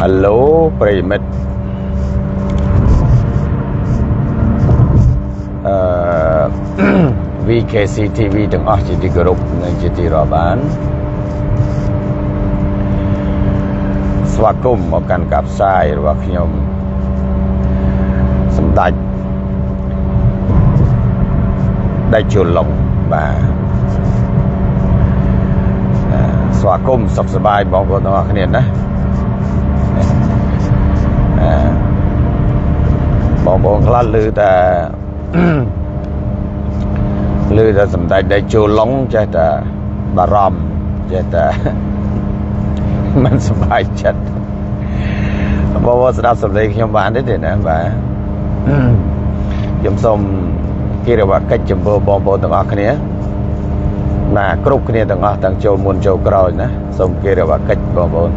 ហៅឡូប្រិយមិត្តអឺ VKC TV ទាំងអស់ជាទីគោរពនិងជាទីរាប់អានស្វាគមន៍មកកាន់ការផ្សាយរបស់ខ្ញុំសម្ដេចដេចជលុងបាទអឺស្វាគមន៍សុខសប្បាយបងប្អូនទាំងអស់គ្នាណាអឺ បងប្អូនខ្លះឮតែឮតែសម្ដេចដេចជលុងចេះតែបារម្ភចេះតែមិនសប្បាយចិត្តបងប្អូនស្ដាប់សម្លេងខ្ញុំបានទេទេណាបាទខ្ញុំសូមគិរវកិច្ចចំពោះបងប្អូនទាំងអស់គ្នាណាគ្រប់គ្នាទាំងអស់ទាំងចូលមុនចូលក្រោយណាសូមគិរវកិច្ចបងប្អូន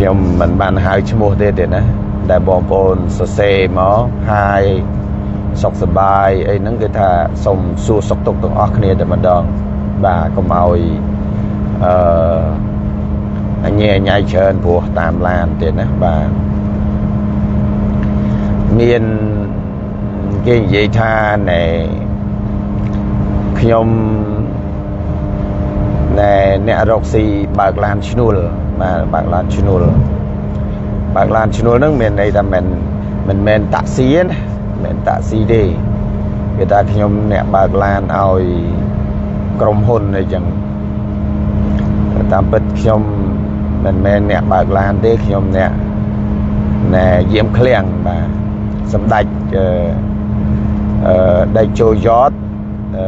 ខ្ញុំមិនបានហៅឈ្មោះទេទេណាដែលបងប្អូនសរសេរមកហើយសុខសប្បាយអីហ្នឹងគឺថាសូមសួរសុខទុក្ខទាំងអស់គ្នាតែម្ដងបាទកុំឲ្យអឺអញញ៉ៃច្រើនព្រោះតាមឡានទៀតណាបាទមានគេនិយាយថាណែខ្ញុំ ណែអ្នករកស៊ីបើកឡានឈ្នួលបាទបើកឡានឈ្នួលបើកឡានឈ្នួលហ្នឹងមានន័យថាមិនមិនមែនតាក់ស៊ីទេណាមិនមែនតាក់ស៊ីទេគេថាខ្ញុំអ្នកបើកឡានឲ្យក្រុមហ៊ុនអីចឹងតាមពិតខ្ញុំមិនមែនអ្នកបើកឡានទេខ្ញុំអ្នកណែយាមឃ្លាំងបាទសម្ដេចអឺអឺដេចចូលយត អឺ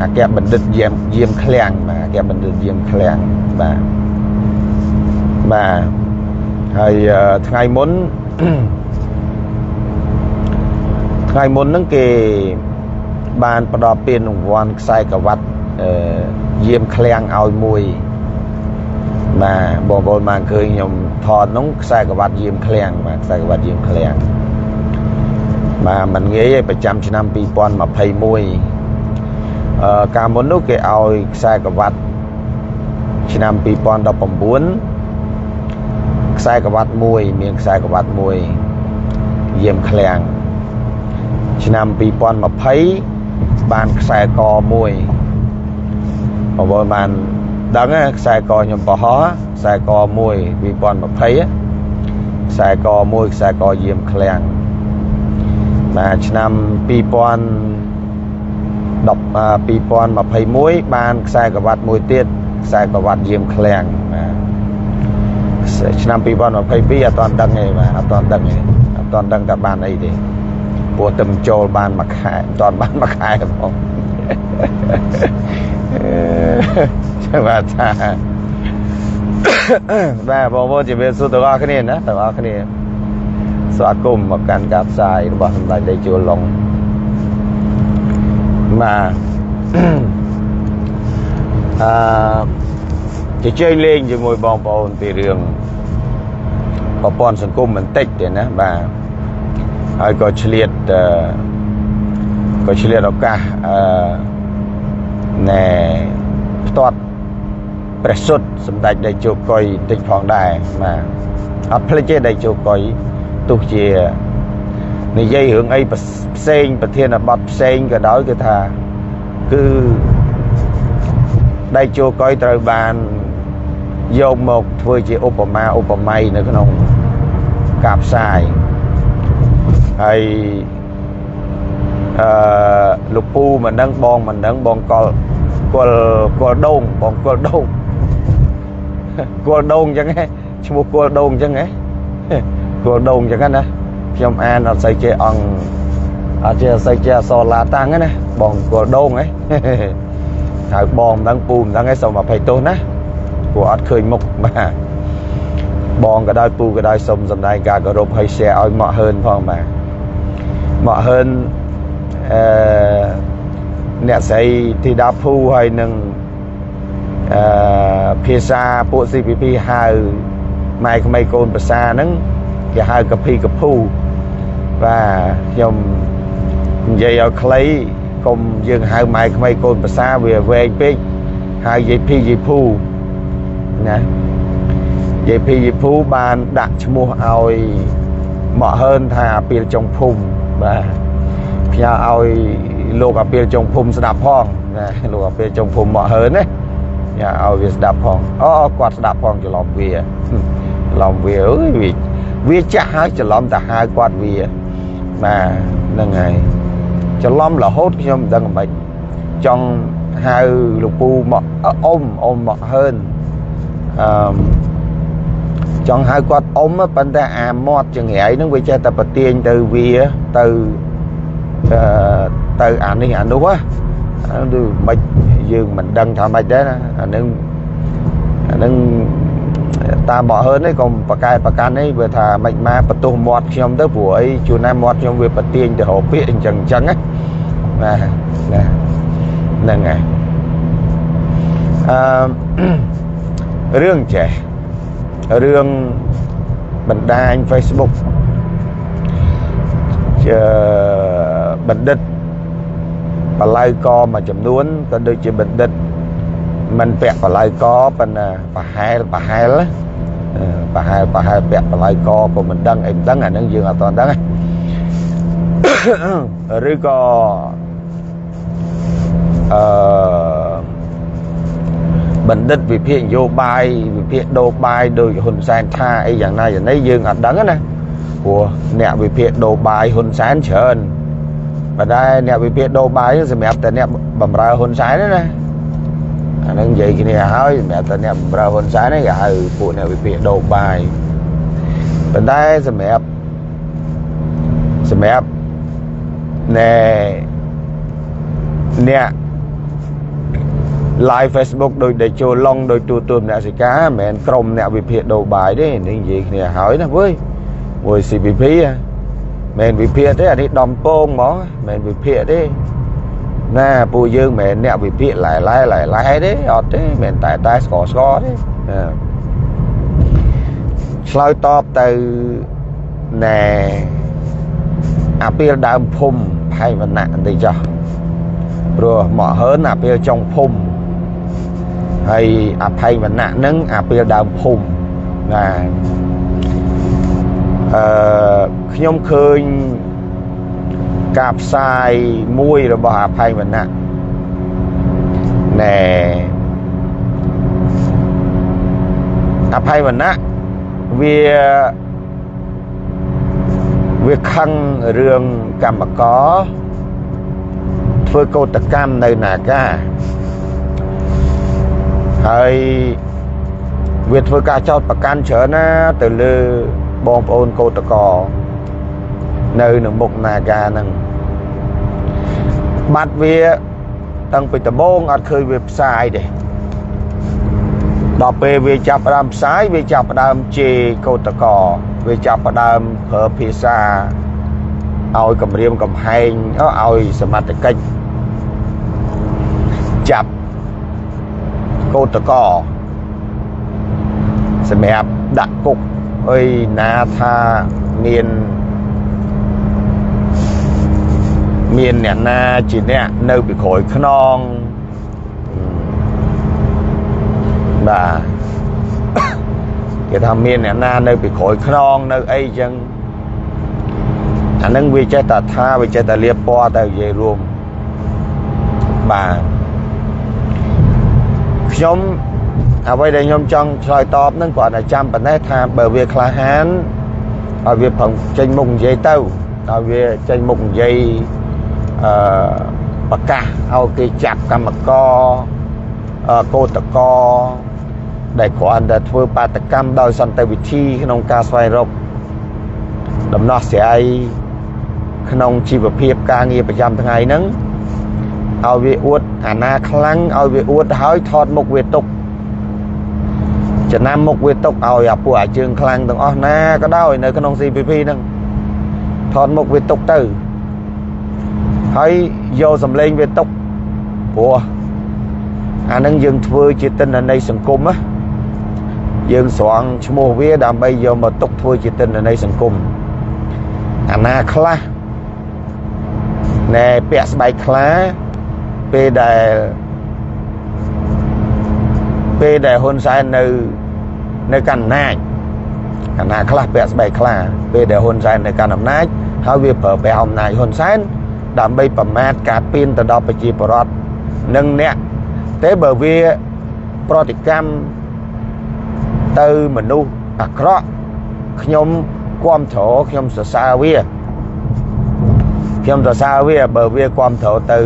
អគ្គបណ្ឌិតយាមយាមឃ្លាំងបាទអគ្គបណ្ឌិតយាមឃ្លាំងបាទបាទហើយថ្ងៃមុនថ្ងៃមុនហ្នឹងគេបានផ្ដល់ពានរង្វាន់ខ្សែក្រវ៉ាត់អឺយាមឃ្លាំងឲ្យមួយបាទបងប្អូនបានឃើញខ្ញុំថតនោះខ្សែក្រវ៉ាត់យាមឃ្លាំងបាទខ្សែក្រវ៉ាត់យាមឃ្លាំងបាទมันងាយទេប្រចាំឆ្នាំ2021អឺ កាលមុននោះគេឲ្យខ្សែក្រវ៉ាត់ឆ្នាំ2019ខ្សែក្រវ៉ាត់មួយមានខ្សែក្រវ៉ាត់មួយយាមឃ្លាំងឆ្នាំ2020បានខ្សែកមួយបងប្អូនបានដឹងខ្សែកខ្ញុំបោះខ្សែកមួយ2020ខ្សែកមួយខ្សែកយាមឃ្លាំងបាទឆ្នាំ2010 2021បានខ្សែក្រវ៉ាត់មួយទៀតខ្សែក្រវ៉ាត់យាមឃ្លាំងបាទឆ្នាំ2022អត់ទាន់ដឹងទេបាទអត់ទាន់ដឹងទេអត់ទាន់ដឹងថាបានអីទេព្រោះតែចូលបានមួយខែអត់ទាន់បានមួយខែផងចាំបាទថាបាទបងប្អូនជំរាបសួរទាំងអស់គ្នាណាទាំងអស់គ្នាស្វាគមន៍មកកាន់ការផ្សាយរបស់សម្ដេចដេជោឡុង បាទអឺជជែកលេងជាមួយបងប្អូនពីរឿងប្រព័ន្ធសង្គមបន្តិចទេណាបាទហើយក៏ឆ្លៀតអឺក៏ឆ្លៀតឱកាសអឺណែផ្ទាត់ព្រះសុទ្ធសម្ដេចដេជោកុយបន្តិចផងដែរបាទអត់ភ្លេចទេដេជោកុយទោះជា និយាយរឿងអីផ្សេងប្រធានបទផ្សេងក៏ដោយគឺថាគឺដៃជោកុយត្រូវបានយកមកធ្វើជាឧបមាឧបម័យនៅក្នុងការផ្សាយហើយអឺលោកពូមិនដឹងបងមិនដឹងបងកលគល់គល់ដូងបងគល់ដូងគល់ដូងអញ្ចឹងហ៎ឈ្មោះគល់ដូងអញ្ចឹងហ៎គល់ដូងអញ្ចឹងណា ខ្ញុំអានអត់សូវចេះអង្គអត់ចេះសូវចេះអសរឡាតាំងណាបងគល់ដូងហ៎ហៅបងមិនដឹងពូមិនដឹងឯងសូមអភ័យទោសណាព្រោះអត់ឃើញមុខបាទបងក៏ដោយពូក៏ដោយសូមសម្ដែងការគោរពឲ្យ share ឲ្យមកហឺនផងបាទមកហឺនអឺអ្នកស្រីធីតាភូហើយនឹងអឺភាសាពួក CPP ហៅម៉ែក្មេកូនភាសាហ្នឹងគេហៅកភីកភូ បាទខ្ញុំនិយាយឲ្យខ្លីកុំយើងហៅម៉ែក្មេកូនភាសាវាវែងពេកហៅយាយភីយាយភូណាយយាយភីយាយភូបានដាក់ឈ្មោះឲ្យមកហើនថាអាពីលចុងភូមិបាទផ្ញើឲ្យលោកអាពីលចុងភូមិស្ដាប់ផងណាលោកអាពីលចុងភូមិមកហើនណាញ៉ាឲ្យវាស្ដាប់ផងអូគាត់ស្ដាប់ផងច្រឡំវាច្រឡំវាអើយវាវាចាស់ហើយច្រឡំតែហៅគាត់វា បាទហ្នឹងហើយច្រឡំរហូតខ្ញុំមិនដឹងមិនចង់ហៅលោកពូមកអ៊ំអ៊ំមកហើនអឺចង់ហៅគាត់អ៊ំប៉ុន្តែអាមាត់ចង្រៃហ្នឹងវាចេះតែប្រទៀងទៅវាទៅអឺទៅអានេះអានោះហ៎គឺមិនយើងមិនដឹងថាម៉េចដែរណាអានឹងអានឹង តាមបកហើននេះក៏ប្រកែប្រកាន់នេះវាថាមិនមកបន្ទោសមាត់ខ្ញុំទៅព្រោះអីជួនណាមាត់ខ្ញុំវាប្រទៀងទៅរកពាក្យអញ្ចឹងអញ្ចឹងណាណាហ្នឹងហើយអឺរឿងចេះរឿងបណ្ដាញ Facebook ជាបណ្ឌិតបល័យកមួយចំនួនក៏ដូចជាបណ្ឌិត មិនពាក់បល័យកប៉ុន្តែប្រហែលប្រហែលប្រហែលប្រហែលពាក់បល័យកក៏មិនដឹងអីមិនដឹងអានឹងយើងអត់ទាន់ដឹងឬក៏អឺបណ្ឌិតវិភាគនយោបាយវិភាគដោបាយដោយហ៊ុនសែនថាអីយ៉ាងណាយ៉ាងនេះយើងអត់ដឹងណាព្រោះអ្នកវិភាគដោបាយហ៊ុនសែនច្រើនប៉ុន្តែអ្នកវិភាគដោបាយសម្រាប់តែអ្នកបំរើហ៊ុនសែនណា អានឹងនិយាយគ្នាហើយសម្រាប់តែអ្នកបំរើហ៊ុនសែនគេហៅពួកអ្នកវិភាគដោបាយប៉ុន្តែសម្រាប់សម្រាប់ណែអ្នក live Facebook ដោយដែលចូលឡុងដោយទូទួលអ្នកសិកាមិនមែនក្រុមអ្នកវិភាគដោបាយទេនេះនិយាយគ្នាហើយណាវើយមួយ CPP មិនវិភាគទេអានេះដំពងហ្មងមិនវិភាគទេ ណាពួកយើងមិនអ្នកវិភាគឡែឡែឡែឡែទេអត់ទេមិនតែតែស្គរស្គរទេឆ្លើយតបទៅណែអាពីលដើមភូមិផៃវណ្ណៈបន្តិចចុះព្រោះមកហើនអាពីលចុងភូមិហើយអភ័យវណ្ណៈនឹងអាពេលដើមភូមិណាអឺខ្ញុំឃើញ ការផ្សាយមួយរបស់អភ័យវណ្ណៈណែអភ័យវណ្ណៈវាវាខឹងរឿងកម្មកធ្វើកោតកម្មនៅនាការហើយវាធ្វើការចោតប្រកាន់ច្រើនណា ទៅលើបងប្អូនកោតក នៅនៅមុខនាការហ្នឹងបាត់វាតាំងពីដំបូងអត់ឃើញវាផ្សាយទេដល់ពេលវាចាប់ផ្ដើមផ្សាយវាចាប់ផ្ដើមជេរកោតកវាចាប់ផ្ដើមប្រើភាសាឲ្យគម្រាមកំហែងឲ្យសមត្ថកិច្ចចាប់កោតកសម្រាប់ដាក់គុកអីណាថាមាន មានអ្នកណាជាអ្នកនៅពីក្រោយខ្នងបាទគេថាមានអ្នកណានៅពីក្រោយខ្នងនៅអីចឹងអានឹងវាចេះតែថាវាចេះតែលៀបពណ៌ទៅនិយាយរួមបាទខ្ញុំអ្វីដែលខ្ញុំចង់ឆ្លើយតបនឹងគ្រាន់តែចាំប៉ុណ្ណេះថាបើវាក្លាហានឲ្យវាប្រឹងចេញមុខនិយាយទៅឲ្យវាចេញមុខនិយាយ អឺប្រកាសឲ្យគេចាប់កម្មករកោតកដែលគ្រាន់តែធ្វើបាតកម្មដោយសន្តិវិធីក្នុងការស្វែងរកដំណោះស្រាយក្នុងជីវភាពការងារប្រចាំថ្ងៃហ្នឹងឲ្យវាអួតអាណាខ្លាំងឲ្យវាអួតហើយថតមុខវាទុកចំណាំមុខវាទុកឲ្យអាពួកអាជើងខ្លាំងទាំងអស់ណាក៏ដោយនៅក្នុង CPP ហ្នឹងថតមុខវាទុកទៅ ហើយយកសម្លេងវាទុកព្រោះអានឹងយើងធ្វើជាទិន្នន័យសង្គមណាយើងស្រង់ឈ្មោះវាដើម្បីយកមកទុកធ្វើជាទិន្នន័យសង្គមអាណាខ្លះណែពាក់ស្បែកខ្លាពេលដែលពេលដែលហ៊ុនសែននៅនៅកាន់អំណាចកណាខ្លះពាក់ស្បែកខ្លាពេលដែលហ៊ុនសែននៅកាន់អំណាចហើយវាប្រើប្រាស់អំណាចហ៊ុនសែន ដើម្បីប្រមាថការពៀនទៅដល់ប្រជាពលរដ្ឋនិងអ្នកតែបើវាប្រតិកម្មទៅមនុស្សអាក្រក់ខ្ញុំគ្រប់គ្រងខ្ញុំសរសើរវាខ្ញុំសរសើរវាបើវាគ្រប់គ្រងទៅ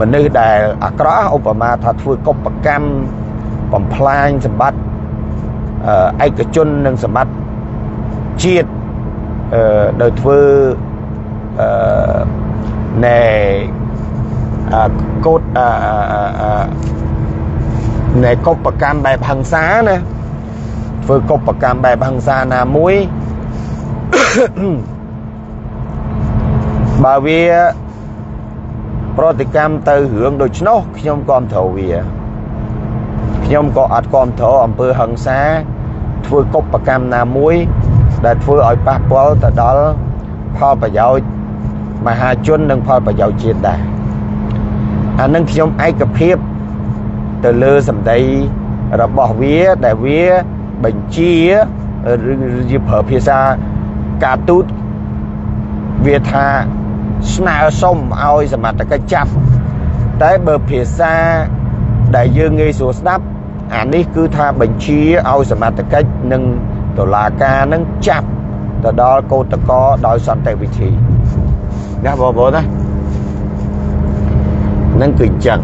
មនុស្សដែលអាក្រក់ឧបមាថាធ្វើកុបកម្មបំផ្លាញសម្បត្តិឯកជននិងសម្បត្តិជាតិអឺដោយធ្វើអឺ ណែកូតអឺណែកុបកម្មបែបហិង្សាណាធ្វើកុបកម្មបែបហិង្សាណាមួយបើវាប្រតិកម្មទៅរឿងដូច្នោះខ្ញុំគ្រប់គ្រងវាខ្ញុំក៏អត់គ្រប់គ្រងអំពើហិង្សាធ្វើកុបកម្មណាមួយ ដែលធ្វើឲ្យប៉ះពាល់ទៅដល់ផលប្រយោជន៍ មហាជននិងផលប្រយោជន៍ជាតិដែរអានឹងខ្ញុំឯកភាពទៅលើសម្ដីរបស់វាដែលវាបញ្ជាឬជាប្រើភាសាការទូតវាថាស្នើសុំឲ្យសមត្ថកិច្ចចាប់តែបើភាសាដែលយើងងាយស្រួលស្ដាប់អានេះគឺថាបញ្ជាឲ្យសមត្ថកិច្ចនិងតុលាការនឹងចាប់ទៅដល់កោតកោដោយសន្តិវិធី ណាបងប្អូនណានឹងគឺអញ្ចឹង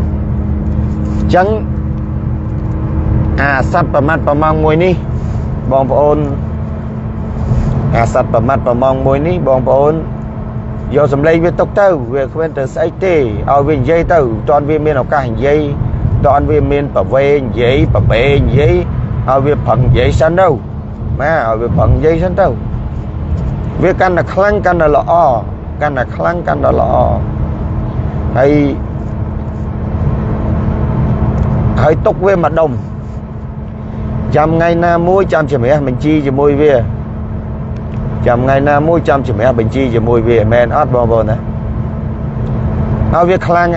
អញ្ចឹងអាសត្វប្រមាត់ប្រមងមួយនេះបងប្អូនអាសត្វប្រមាត់ប្រមងមួយនេះបងប្អូនយកសម្លេងវាទុកទៅវាគ្មានទៅស្អីទេឲ្យវានិយាយទៅតន់វាមានឱកាសនិយាយតន់វាមានប្រវេនិយាយប្រវេនិយាយឲ្យវាប្រឹងនិយាយសិនទៅណាឲ្យវាប្រឹងនិយាយសិនទៅវាកាន់តែខ្លាំងកាន់តែល្អ កាន់តែខ្លាំងកាន់តែល្អហើយហើយទុកវាមកដុំចាំថ្ងៃណាមួយចាំជំរះបញ្ជីជាមួយវាចាំថ្ងៃណាមួយចាំជំរះបញ្ជីជាមួយវាមែនអត់បងប្អូនណាហើយវាខ្លាំង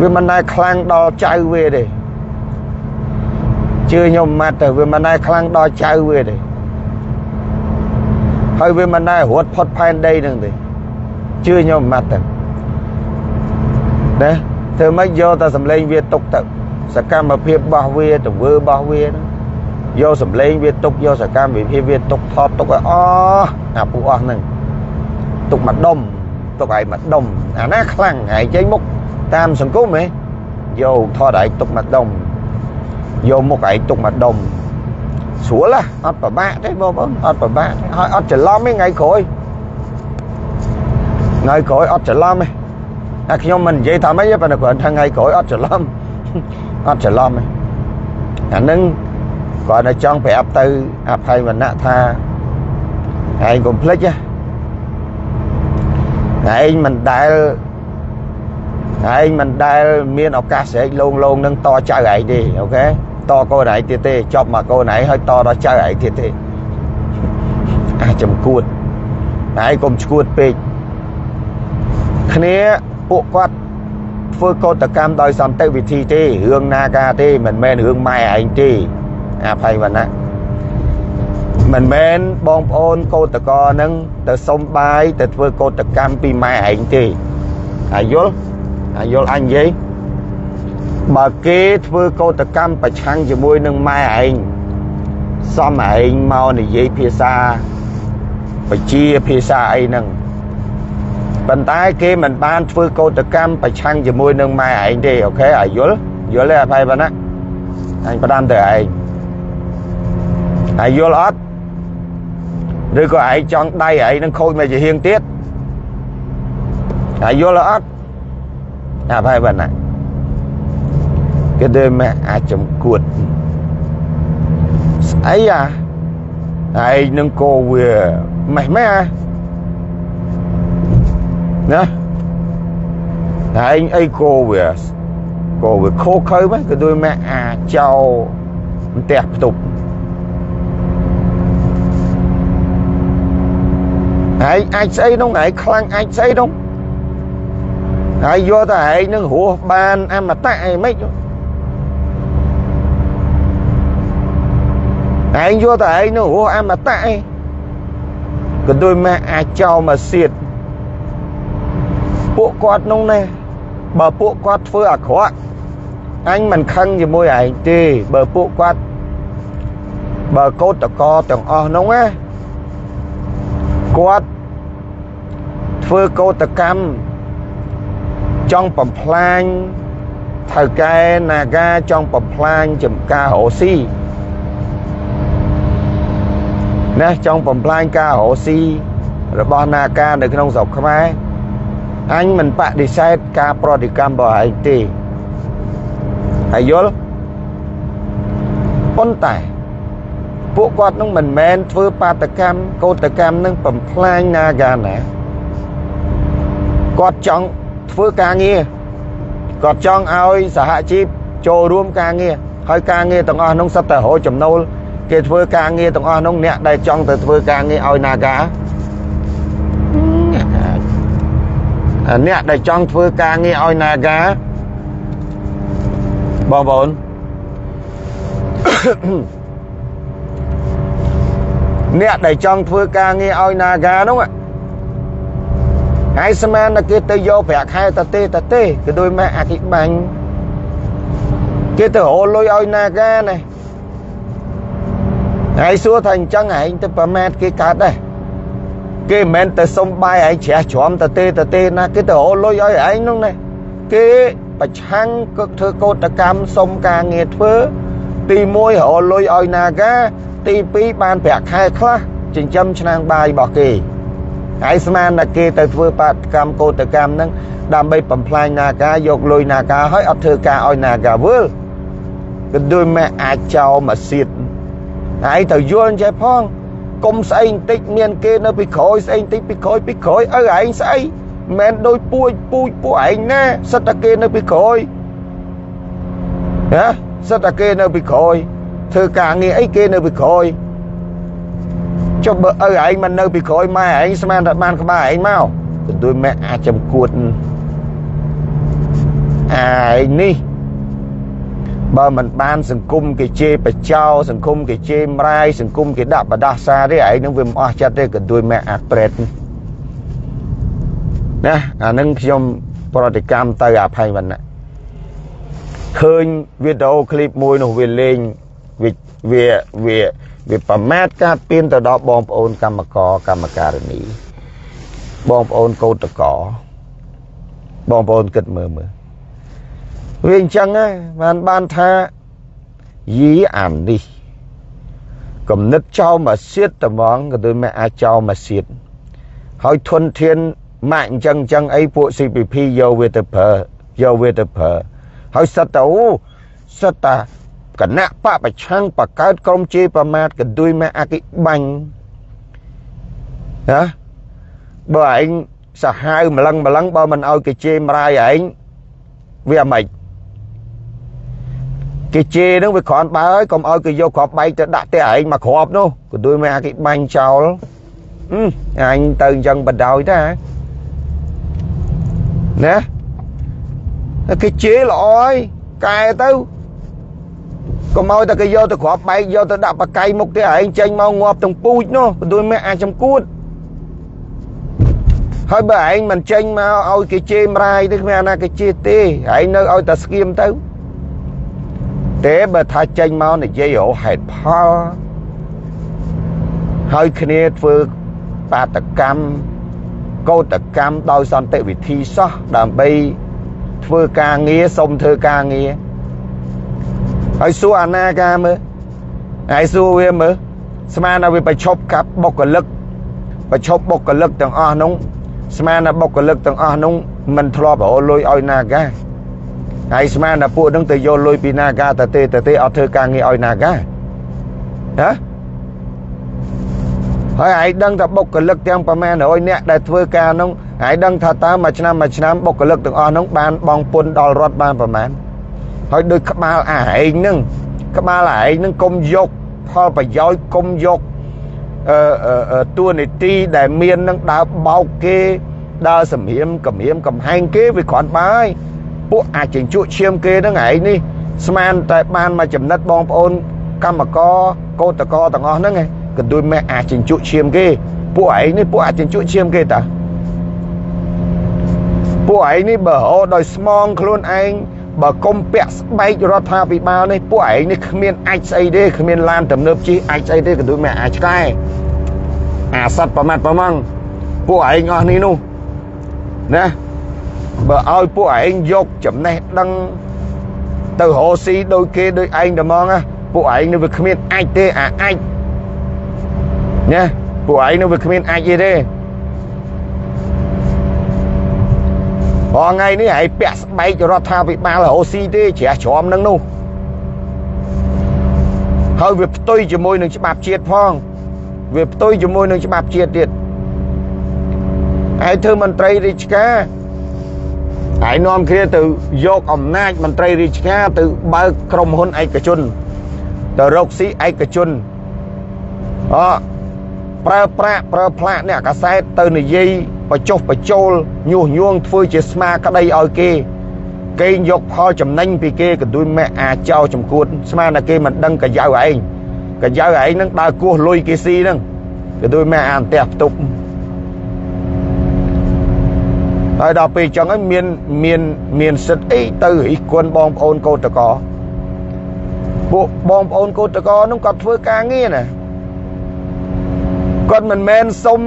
វាមិនដែលខ្លាំងដល់ចៅវាទេជឿខ្ញុំម៉ាត់ទៅវាមិនដែលខ្លាំងដល់ចៅវាទេ ហើយវាមិនដែលរត់ផុតផែនដីនឹងទេជឿខ្ញុំម៉ាត់ទៅណាធ្វើម៉េចយកតែសម្លេងវាទុកទៅសកម្មភាពរបស់វាទៅធ្វើរបស់វាយកសម្លេងវាទុកយកសកម្មភាពវាទុកថតទុកឲ្យអស់អាពួកអស់ហ្នឹងទុកមួយដុំទុកឲ្យមួយដុំអាណាខ្លាំងហើយចេញមុខតាមសង្គមហ៎យកថតឲ្យទុកមួយដុំយកមុខឲ្យទុកមួយដុំ ស្រួលហ៎អត់ពិបាកទេបងប្អូនអត់ពិបាកហើយអត់ច្រឡំទេថ្ងៃក្រោយថ្ងៃក្រោយអត់ច្រឡំទេតែខ្ញុំមិននិយាយថាម៉េចទេប៉ុន្តែគ្រាន់ថាថ្ងៃក្រោយអត់ច្រឡំអត់ច្រឡំទេអានឹងគាត់តែចង់ប្រាប់ទៅអភ័យវណ្ណៈថាឯងកុំភ្លេចណាឯងមិនដែលឯងមិនដែលមានឱកាសស្រែកលងលងនឹងតចៅឯងទេអូខេ តកូនឯងទៀតទេចប់មកកូនឯងហើយតដល់ចៅឯងទៀតទេអាចំគួតឯងកុំឈួតពេកគ្នាពួកគាត់ធ្វើកោតកម្មដោយសន្តិវិធីទេរឿងណាការទេមិនមែនរឿងម៉ែឯងទេអភ័យវណ្ណៈមិនមែនបងប្អូនកោតកោនឹងទៅសុំបាយទៅធ្វើកោតកម្មពីម៉ែឯងទេអាយល់អាយល់អញនិយាយ បើគេធ្វើកោតកម្មប្រឆាំងជាមួយនឹងម៉ែឯងសំឯងមកនិយាយភាសាបជាភាសាអីហ្នឹងប៉ុន្តែគេមិនបានធ្វើកោតកម្មប្រឆាំងជាមួយនឹងម៉ែឯងទេអូខេអាយល់យល់ទេអភ័យប៉ុណ្ណាអញផ្ដាំទៅឯងហើយយល់អត់ឬក៏ឯងចង់ដៃឯងនឹងខូចមកជាហៀងទៀតហើយយល់អត់អាផៃបានណា គេដើមអាចចំគួតស្អីអាឯងនឹងកោវាម៉េះម៉េះណាឯងអីកោវាកោវាខោខើម៉េះក៏ដូចម៉ែអាចោផ្ទះផ្ទប់ឯងអាចស្អីនោះឯងខ្លាំងអាចស្អីនោះហើយយកតែឯងនឹងរស់បានអមតៈអីមិន ឯងយកតែឯងនោះរស់អមតៈឯងក៏ដូចម៉ែអាចចោលមកសៀតពួកគាត់នោះណាបើពួកគាត់ធ្វើអាក្រក់អញមិនខឹងជាមួយឯងទេបើពួកគាត់បើកោតតកទាំងអស់នោះណាគាត់ធ្វើកោតកម្មចង់បំផ្លាញថៅកែនាការចង់បំផ្លាញចំការរោស៊ី ណាចង់បំផ្លាញការរោស៊ីរបស់នាការនៅក្នុងស្រុកខ្មែរអញមិនបដិសេធការប្រតិកម្មរបស់ឯងទេហើយយល់ប៉ុន្តែពួកគាត់នឹងមិនមែនធ្វើបាតកម្មកោតកម្មនឹងបំផ្លាញនាការណាគាត់ចង់ធ្វើការងារគាត់ចង់ឲ្យសហជីពចូលរួមការងារហើយការងារទាំងអស់នោះសិតតែរកចំណូល គេធ្វើការងារទាំងអស់នោះអ្នកដែលចង់ទៅធ្វើការងារឲ្យនាការអ្នកដែលចង់ធ្វើការងារឲ្យនាការបងប្អូនអ្នកដែលចង់ធ្វើការងារឲ្យនាការនោះហើយស្មានតែគេទៅយកប្រាក់ខែតទេតទេគឺដូចម៉ែអគិបាញ់គេទៅរលុយឲ្យនាការណា ហើយសួរថាអញ្ចឹងឯងទៅប្រមាថគេកើតដែរគេមិនមែនទៅសុំបាយឯងជ្រះជ្រាំតទេតទេណាគេទៅរលុយឲ្យឯងនោះណាគេប្រឆាំងគឺធ្វើកោតកម្មសុំការងារធ្វើទី1រលុយឲ្យនាការទី2បានប្រាក់ខែខ្លះចិញ្ចឹមឆ្នាំងបាយរបស់គេហើយស្មានតែគេទៅធ្វើបាតកម្មកោតកម្មហ្នឹងដើម្បីបំផ្លាញនាការយកលុយនាការហើយអត់ធ្វើការឲ្យនាការវើលក៏ដូចម៉ែអាចចោលមកសៀត ហើយទៅយល់ចេះផងកុំស្អីបន្តិចមានគេនៅពីក្រោយស្អីបន្តិចពីក្រោយពីក្រោយឪឯងស្អីមិនដូចពួយពូជពួកឯងណាសិតតែគេនៅពីក្រោយណាសិតតែគេនៅពីក្រោយធ្វើការងារអីគេនៅពីក្រោយចុះបើឪឯងមិននៅពីក្រោយម៉ែឯងស្មានតែបានក្បាលឯងមកទៅដូចម៉ែអាចចំគួតអាឯងនេះ បើមិនបានសង្គមគេជេរបចោសង្គមគេជេរម្រាយសង្គមគេដាក់បដាសាទេឯងនឹងវាមិនអស់ចិត្តទេក៏ដូចម៉ែអាប្រេតណាអានឹងខ្ញុំប្រតិកម្មទៅអភ័យវណ្ណៈឃើញវីដេអូឃ្លីបមួយនោះវាលេងវាវាវាវាប្រមាថកាត់ពៀនទៅដល់បងប្អូនកម្មករកម្មការិនីបងប្អូនកោតកោបងប្អូនគិតមើលមើល វាអញ្ចឹងហើយបានបានថាយីអាននេះគំនិតចោលមកសៀតត្មងក៏ដូចមិនអាចចោលមកសៀតហើយធនធានម៉ាក់អញ្ចឹងអញ្ចឹងអីពួក CPP យកវាទៅប្រើយកវាទៅប្រើហើយសិតតអូសិតតាគណៈបពប្រឆាំងបកើតក្រុមជេរប្រមាថកន្ទួយម៉ែអគិបាញ់ណាបើឯងសាហាវម្លឹងម្លឹងបើមិនឲ្យគេជេរម្រាយឯងវាមិន គេជេរនឹងវាគ្រាន់បើហើយកុំឲ្យគេយកគ្រាប់បែកទៅដាក់តែឯងមកគ្រាប់នោះក៏ដូចម៉ែគេបាញ់ចោលអញទៅអញ្ចឹងបដ ாய் តាណាគេជេរល្អហើយកែទៅកុំឲ្យតែគេយកទៅគ្រាប់បែកយកទៅដាក់បកៃមុខទេឯងចេញមកងាប់ទាំងពូជនោះក៏ដូចម៉ែអាចចំគួតហើយបើឯងមិនចេញមកឲ្យគេជេរម្រាយទេគ្មានអាណាគេជេរទេឯងនៅឲ្យតែស្គៀមទៅ ទេបើថាចេញមកនិយាយរហេតុផលហើយគ្នាធ្វើបាតកម្មកោតកម្មដោយសន្តិវិធីសោះដើម្បីធ្វើការងារសុំធ្វើការងារហើយសួរអាណាការមើលហើយសួរវាមើលស្មានថាវាប្រឈប់កាប់បុគ្គលិកប្រឈប់បុគ្គលិកទាំងអស់នោះស្មានថាបុគ្គលិកទាំងអស់នោះមិនធ្លាប់រលុយឲ្យណាកា ហើយស្មានថាពួកនឹងទៅយកលុយពីនាការទៅទេទៅទេអត់ធ្វើការងារឲ្យនាការណាហើយឯងដឹងថាបុគ្គលិកទាំងប្រមាណ100នាក់ដែលធ្វើការនោះឯងដឹងថាតើមួយឆ្នាំមួយឆ្នាំបុគ្គលិកទាំងអស់នោះបានបងពុនដល់រដ្ឋបានប្រមាណហើយដូចក្បាលអាឯងនឹងក្បាលអាឯងនឹងកុំយកផលប្រយោជន៍កុំយកអឺតួនាទីដែលមាននឹងដើរបោកគេដើរសម្រៀមកម្រាមកំហែងគេវាគ្រាន់បើហើយ ពួកអាចជញ្ជក់ឈាមគេហ្នឹងឯងនេះស្មានតែបានមកចំណិតបងប្អូនកម្មកកោតកទាំងអស់ហ្នឹងកន្ទួយម៉ែអាចចិញ្ចក់ឈាមគេពួកឯងនេះពួកអាចចិញ្ចក់ឈាមគេតាពួកឯងនេះបើហោដោយស្មងខ្លួនឯងបើកុំពាក់ស្បែករដ្ឋាភិបាលនេះពួកឯងនេះគ្មានអាចស្អីទេគ្មានឡានទំនើបជិះអាចស្អីទេក៏ដូចមិនអាចឆ្កែអាសត្វប្រមាត់ប្រម៉ងពួកឯងអស់នេះនោះណា បើឲ្យពួកឯងយកចំណេះដឹងទៅរកស៊ីដោយគេដោយឯងតែហ្មងណាពួកឯងនេះវាគ្មានអាចទេអាអាចណាពួកឯងនេះវាគ្មានអាចទេទេរាល់ថ្ងៃនេះឯងពាក់ស្បែករដ្ឋាភិបាលរស់ស៊ីទេជ្រះជ្រំនឹងនោះហើយវាផ្ទុយជាមួយនឹងច្បាប់ជាតិផងវាផ្ទុយជាមួយនឹងច្បាប់ជាតិទៀតឯងធ្វើមន្ត្រីរាជការ ឯងនាំគ្នាទៅយកអំណាចមន្ត្រីរាជការទៅបើកក្រុមហ៊ុនឯកជនទៅរកស៊ីឯកជនអប្រើប្រាក់ប្រើផ្លាកអ្នកកសែតទៅនិយាយបញ្ចុះបញ្ចូលញុះញង់ធ្វើជាស្មាក្តីឲ្យគេគេយកផលចំណេញពីគេក៏ដូចម៉ែអាចោចំគួតស្មានតែគេមិនដឹងកាយ៉ៅឯងកាយ៉ៅឯងនឹងដើរគោះលុយគេស៊ីហ្នឹងក៏ដូចម៉ែអាអន្ទះផ្ទប់ ហើយដល់ពេលចឹងហើយមានមានមានសិទ្ធអីទៅរិះគន់បងប្អូនកោតកោពួកបងប្អូនកោតកោនោះគាត់ធ្វើការងារណាគាត់មិនមែនសុំ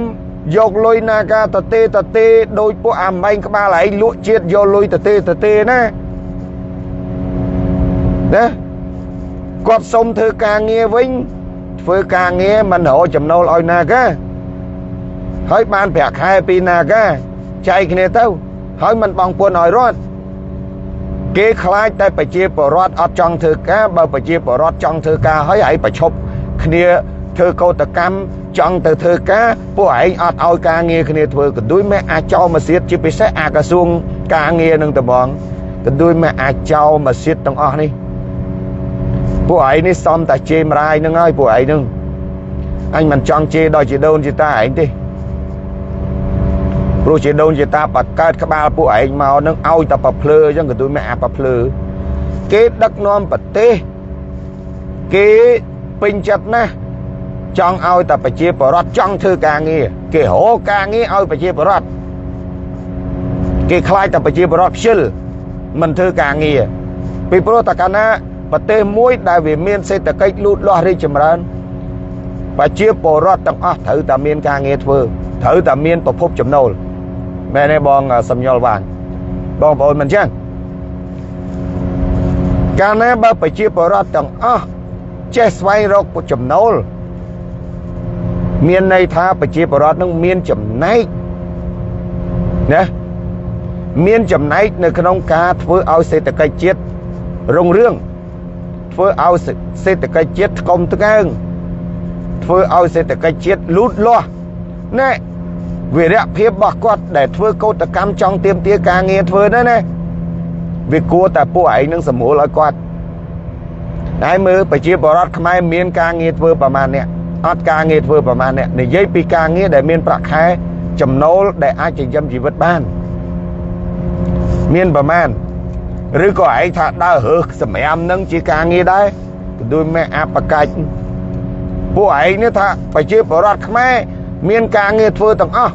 យកលុយណាកាតទេតទេដោយពួកអាម៉ែងក្បាលឯងលក់ជាតិយកលុយតទេតទេណាណាគាត់សុំធ្វើការងារវិញធ្វើការងារមិនរកចំណូលឲ្យណាកាហើយបានប្រាក់ខែពីណាកា ចែកគ្នាទៅ ហើយមិនបងពួនឲ្យរត់គេខ្លាចតែប្រជាពលរដ្ឋអត់ចង់ធ្វើការបើប្រជាពលរដ្ឋចង់ធ្វើការហើយឲ្យប្រឈប់គ្នាធ្វើកោតកម្មចង់ទៅធ្វើការពួកឯងអត់ឲ្យការងារគ្នាធ្វើកន្ទួយម៉ែអាចចោលមកសៀតជាពិសេសអាក្រសួងការងារនឹងត្បងកន្ទួយម៉ែអាចចោលមកសៀតទាំងអស់នេះពួកឯងនេះសំតែជេរមរាយនឹងហើយពួកឯងនឹងអញមិនចង់ជេរដល់ជាដូនជាតាឯងទេ ព្រោះជាដូនជាតាបកើតក្បាលពួកឯងមកនឹងឲ្យតែប្រភ្លើអញ្ចឹងកន្ទួយម៉ែអាប្រភ្លើគេដឹកនាំប្រទេសគេពេញចិត្តណាស់ចង់ឲ្យតែប្រជាពលរដ្ឋចង់ធ្វើការងារគេរកការងារឲ្យប្រជាពលរដ្ឋគេខ្លាចតែប្រជាពលរដ្ឋខ្ជិលមិនធ្វើការងារពីព្រោះតកាលណាប្រទេសមួយដែលវាមានសេដ្ឋកិច្ចលូតលាស់រីកចម្រើនប្រជាពលរដ្ឋទាំងអស់ត្រូវតែមានការងារធ្វើត្រូវតែមានប្រភពចំណូល មែនទេបងសំញុលវាងបងប្អូនមិនចឹងកាលណាបើប្រជាពលរដ្ឋទាំងអស់ចេះស្វែងរកចំណូលមានន័យថាប្រជាពលរដ្ឋនឹងមានចំណែកណាមានចំណែកនៅក្នុងការធ្វើឲ្យសេដ្ឋកិច្ចជាតិរុងរឿងធ្វើឲ្យសេដ្ឋកិច្ចជាតិថ្កុំថ្កើងធ្វើឲ្យសេដ្ឋកិច្ចជាតិលូតលាស់ណែ វិរៈភាពរបស់គាត់ដែលធ្វើកោតកម្មចង់ទៀមទាការងារធ្វើណាណាវាគួរតែពួកឯងនឹងសម្រួលឲ្យគាត់តែមើលប្រជាពលរដ្ឋខ្មែរមានការងារធ្វើប្រមាណអ្នកអត់ការងារធ្វើប្រហែលអ្នកនិយាយពីការងារដែលមានប្រាក់ខែចំណូលដែលអាចចិញ្ចឹមជីវិតបានមានប្រមាណឬក៏ឯងថាដើររើសសម្រាមនឹងជាការងារដែរដូចម៉ែអបកាច់ពួកឯងនេះថាប្រជាពលរដ្ឋខ្មែរ មានការងារធ្វើទាំងអស់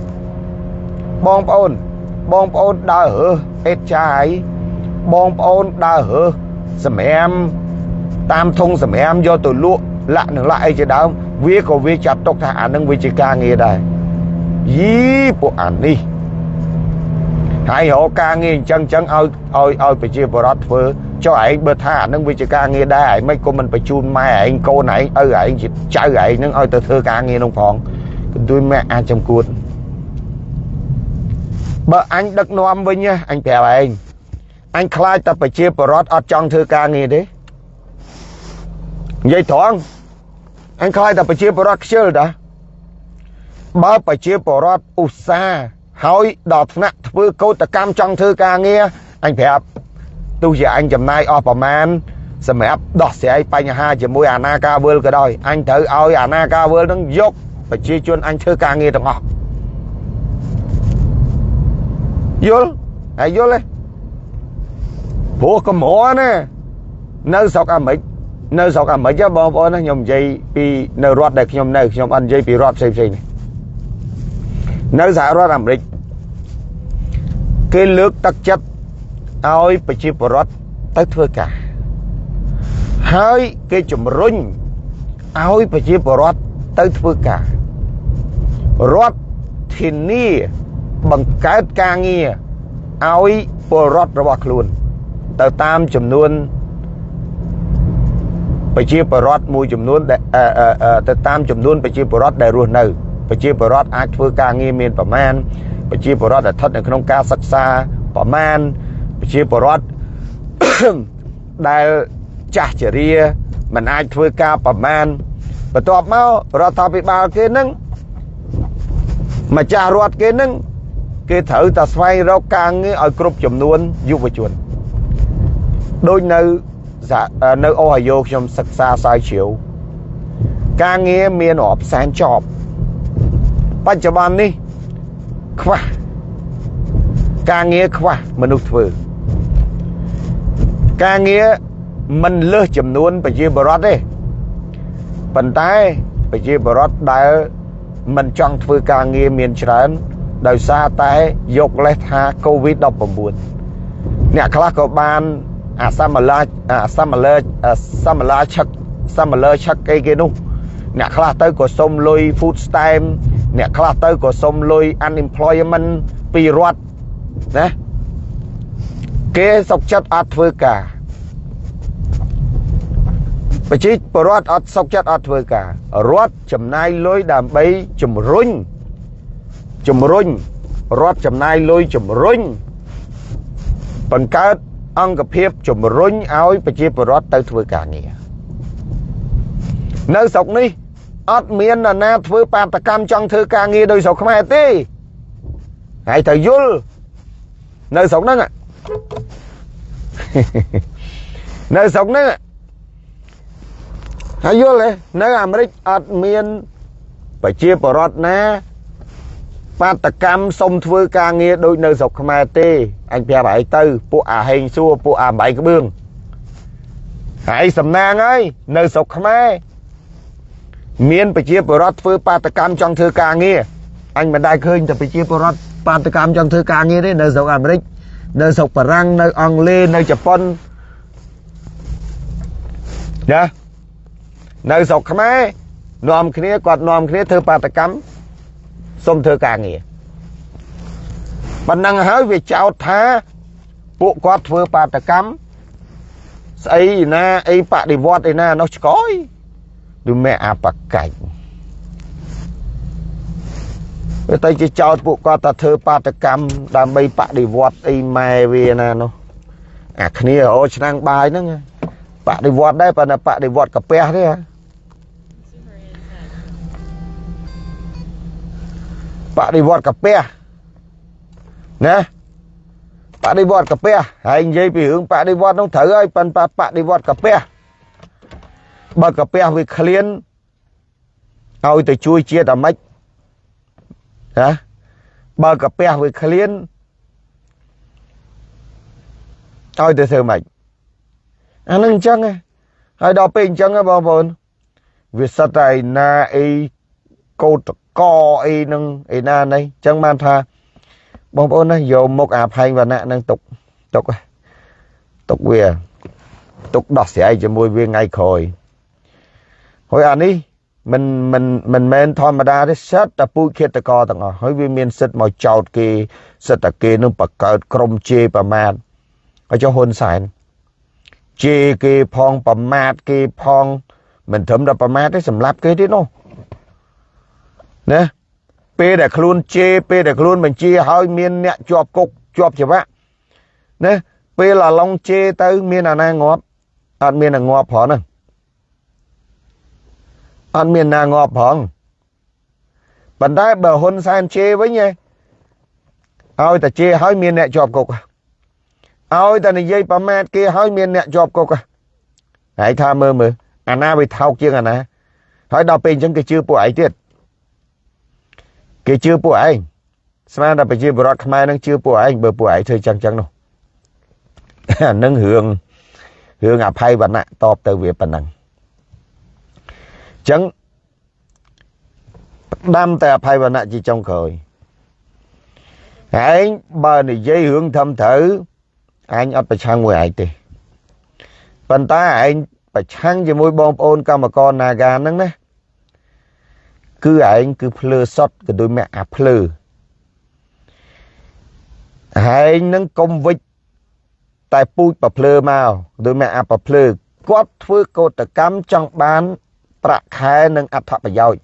បងប្អូនបងប្អូនដើររើសអេតចាយបងប្អូនដើររើសសម្រាមតាមធុងសម្រាមយកទៅលក់លាក់នឹងលាក់អីជាដើមវាក៏វាចាត់ទុកថាអានឹងវាជាការងារដែរយីពួកអានេះហើយរកការងារអញ្ចឹងអញ្ចឹងឲ្យឲ្យឲ្យប្រជាពលរដ្ឋធ្វើចុះឯងបើថាអានឹងវាជាការងារដែរឯងមិនក៏មិនបញ្ជូនម៉ែឯងកូនឯងឪឯងជាចៅឯងនឹងឲ្យទៅធ្វើការងារនោះផង កន្ទួយម៉ែអាចចំគួតបើអញដឹកនាំវិញអញប្រាប់ឯងអញខ្លាចតែប្រជាពលរដ្ឋអត់ចង់ធ្វើការងារទេនិយាយត្រង់អញខ្លាចតែប្រជាពលរដ្ឋខ្ជិលតាបើប្រជាពលរដ្ឋឧស្សាហ៍ហើយដល់ថ្នាក់ធ្វើកោតកម្មចង់ធ្វើការងារអញប្រាប់ទោះជាអញចំណាយអស់ប្រមាណសម្រាប់ដោះស្រាយបញ្ហាជាមួយអាណាការវើលក៏ដោយអញត្រូវឲ្យអាណាការវើលនឹងយក ប្រជាជនអញធ្វើការងារទាំងអស់យល់ហើយយល់ទេព្រោះកម្រណានៅស្រុកអាមេរិកនៅស្រុកអាមេរិកបងប្អូនណាខ្ញុំនិយាយពីនៅរដ្ឋដែលខ្ញុំនៅខ្ញុំអត់និយាយពីរដ្ឋផ្សេងផ្សេងនេះនៅសហរដ្ឋអាមេរិកគេលើកទឹកចិត្តឲ្យប្រជាពលរដ្ឋទៅធ្វើការហើយគេជំរុញឲ្យប្រជាពលរដ្ឋ ទៅធ្វើការរដ្ឋធានាបង្កើតការងារឲ្យពលរដ្ឋរបស់ខ្លួន ទៅតាមចំនួនប្រជាពលរដ្ឋមួយចំនួនដែលទៅតាមចំនួនប្រជាពលរដ្ឋដែលរស់នៅប្រជាពលរដ្ឋអាចធ្វើការងារមានប្រមាណប្រជាពលរដ្ឋដែលស្ថិតនៅក្នុងការសិក្សាប្រមាណប្រជាពលរដ្ឋដែលចាស់ជរាមិនអាចធ្វើការប្រមាណ បន្ទាប់មករដ្ឋាភិបាលគេនឹងម្ចាស់រដ្ឋគេនឹងគេត្រូវតែស្វែងរកការងារឲ្យគ្រប់ចំនួនយុវជនដូចនៅនៅអូហាយ៉ូខ្ញុំសិក្សាសាយជ្រាវការងារមានរាប់សែនចប់បច្ចុប្បន្ននេះខ្វះការងារខ្វះមនុស្សធ្វើការងារមិនលើសចំនួនប្រជាពលរដ្ឋទេ ប៉ុន្តែប្រជាពលរដ្ឋដែលមិនចង់ធ្វើការងារមានច្រើន ដោយសារតែយកលេសថា COVID-19 អ្នកខ្លះក៏បានអាសមឡាអាសមឡាសមឡាឆឹកសមឡាឆឹកអីគេនោះ អ្នកខ្លះទៅក៏សុំលុយ food stamp អ្នកខ្លះទៅក៏សុំលុយ unemployment ពីរដ្ឋណាគេសុកចិត្តអត់ធ្វើការ ប្រជាពលរដ្ឋអត់សុកចិត្តអត់ធ្វើការរដ្ឋចំណាយលុយដើម្បីជំរុញជំរុញរដ្ឋចំណាយលុយជំរុញបង្កើតអង្គភាពជំរុញឲ្យប្រជាពលរដ្ឋទៅធ្វើការងារនៅស្រុកនេះអត់មាននរណាធ្វើបាតកម្មចង់ធ្វើការងារដោយស្រុកខ្មែរទេហើយត្រូវយល់នៅស្រុកហ្នឹងនៅស្រុកហ្នឹង ហើយយល់ទេនៅអាមេរិកអត់មានប្រជាពលរដ្ឋណាបាតកម្មសុំធ្វើការងារដូចនៅស្រុកខ្មែរទេអញប្រាប់ឯងទៅពួកអាហេងសួរពួកអាបាយក្បឿងហើយសំណាងហើយនៅស្រុកខ្មែរមានប្រជាពលរដ្ឋធ្វើបាតកម្មចង់ធ្វើការងារអញមិនដែលឃើញតែប្រជាពលរដ្ឋបាតកម្មចង់ធ្វើការងារទេនៅស្រុកអាមេរិកនៅស្រុកបារាំងនៅអង់គ្លេសនៅជប៉ុនណា នៅស្រុកខ្មែរនាំគ្នាគាត់នាំគ្នាធ្វើបាតកម្មសុំធ្វើការងារប៉ុណ្ណឹងហើយវាចោទថាពួកគាត់ធ្វើបាតកម្មស្អីណាអីបដិវត្តអីណានោះឆ្កយដូចមេអបកាច់វាទៅជាចោតពួកគាត់ថាធ្វើបាតកម្មដើម្បីបដិវត្តអីម៉ែវាណានោះអាគ្នាអូឆ្នាំងបាយហ្នឹងបដិវត្តដែរប៉ុន្តែបដិវត្តកាពះទេហ៎ បដិវត្តកាពះណាបដិវត្តកាពះហើយនិយាយពីរឿងបដិវត្តនោះត្រូវហើយប៉ុន្តែបដិវត្តកាពះបើកាពះវាឃ្លានឲ្យទៅជួយជាតិអាម៉េចណាបើកាពះវាឃ្លានឲ្យទៅធ្វើម៉េចអានឹងអញ្ចឹងហើយដល់ពេលអញ្ចឹងបងប្អូនវាសិតតែណាអីកោត កអីនឹងអីណានេះអញ្ចឹងបានថាបងប្អូនណាយកមុខអាផែងវណ្ណៈនឹងទុកទុកទុកវាទុកដោះស្រាយជាមួយវាថ្ងៃក្រោយហើយអានេះមិនមិនមិនមែនធម្មតាទេសិតតែពូជឃាតកទាំងអស់ហើយវាមានសិទ្ធមកចោតគេសិទ្ធតែគេនឹងបង្កើតក្រុមជេរប្រមាថហើយចុះហ៊ុនសែនជេរគេផងប្រមាថគេផងមិនត្រឹមតែប្រមាថទេសម្លាប់គេទៀតនោះ ណាពេលដែលខ្លួនជេរពេលដែលខ្លួនបញ្ជាឲ្យមានអ្នកជាប់គុកជាប់ច្បាប់ណាពេលអាឡុងជេរទៅមានអាណាងាប់អត់មានអាងាប់ផងហ្នឹងអត់មានណាងាប់ផងប៉ុន្តែបើហ៊ុនសែនជេរវិញឯងឲ្យតែជេរឲ្យមានអ្នកជាប់គុកឲ្យតែនិយាយប្រមាថគេឲ្យមានអ្នកជាប់គុកហើយថាមើលមើលអាណាវាថោកជាងអាណាហើយដល់ពេលអញ្ចឹងគេជឿពួកឯងទៀត គេជឿពួកឯងស្មានតែប្រជាពលរដ្ឋខ្មែរនឹងជឿពួកឯងបើពួកឯងធ្វើចឹងចឹងនោះអានឹងរឿងរឿងអភ័យវណ្ណៈតបទៅវាប៉ុណ្ណឹងចឹងផ្ដាំតែអភ័យវណ្ណៈជាចុងក្រោយឯងបើនិយាយរឿងធំត្រូវអញអត់ប្រឆាំងមួយឯងទេប៉ុន្តែឯងប្រឆាំងជាមួយបងប្អូនកម្មករ Naga ហ្នឹងណា គឺឯងគឺភ្លើសុតក៏ដូចមាក់អាភ្លើឯងនឹងកុំវិចតែពូជប្រភ្លើមកដូចមាក់អាប្រភ្លើគាត់ធ្វើកោតកម្មចង់បាន ប្រាក់ខែនិងអត្ថប្រយោជន៍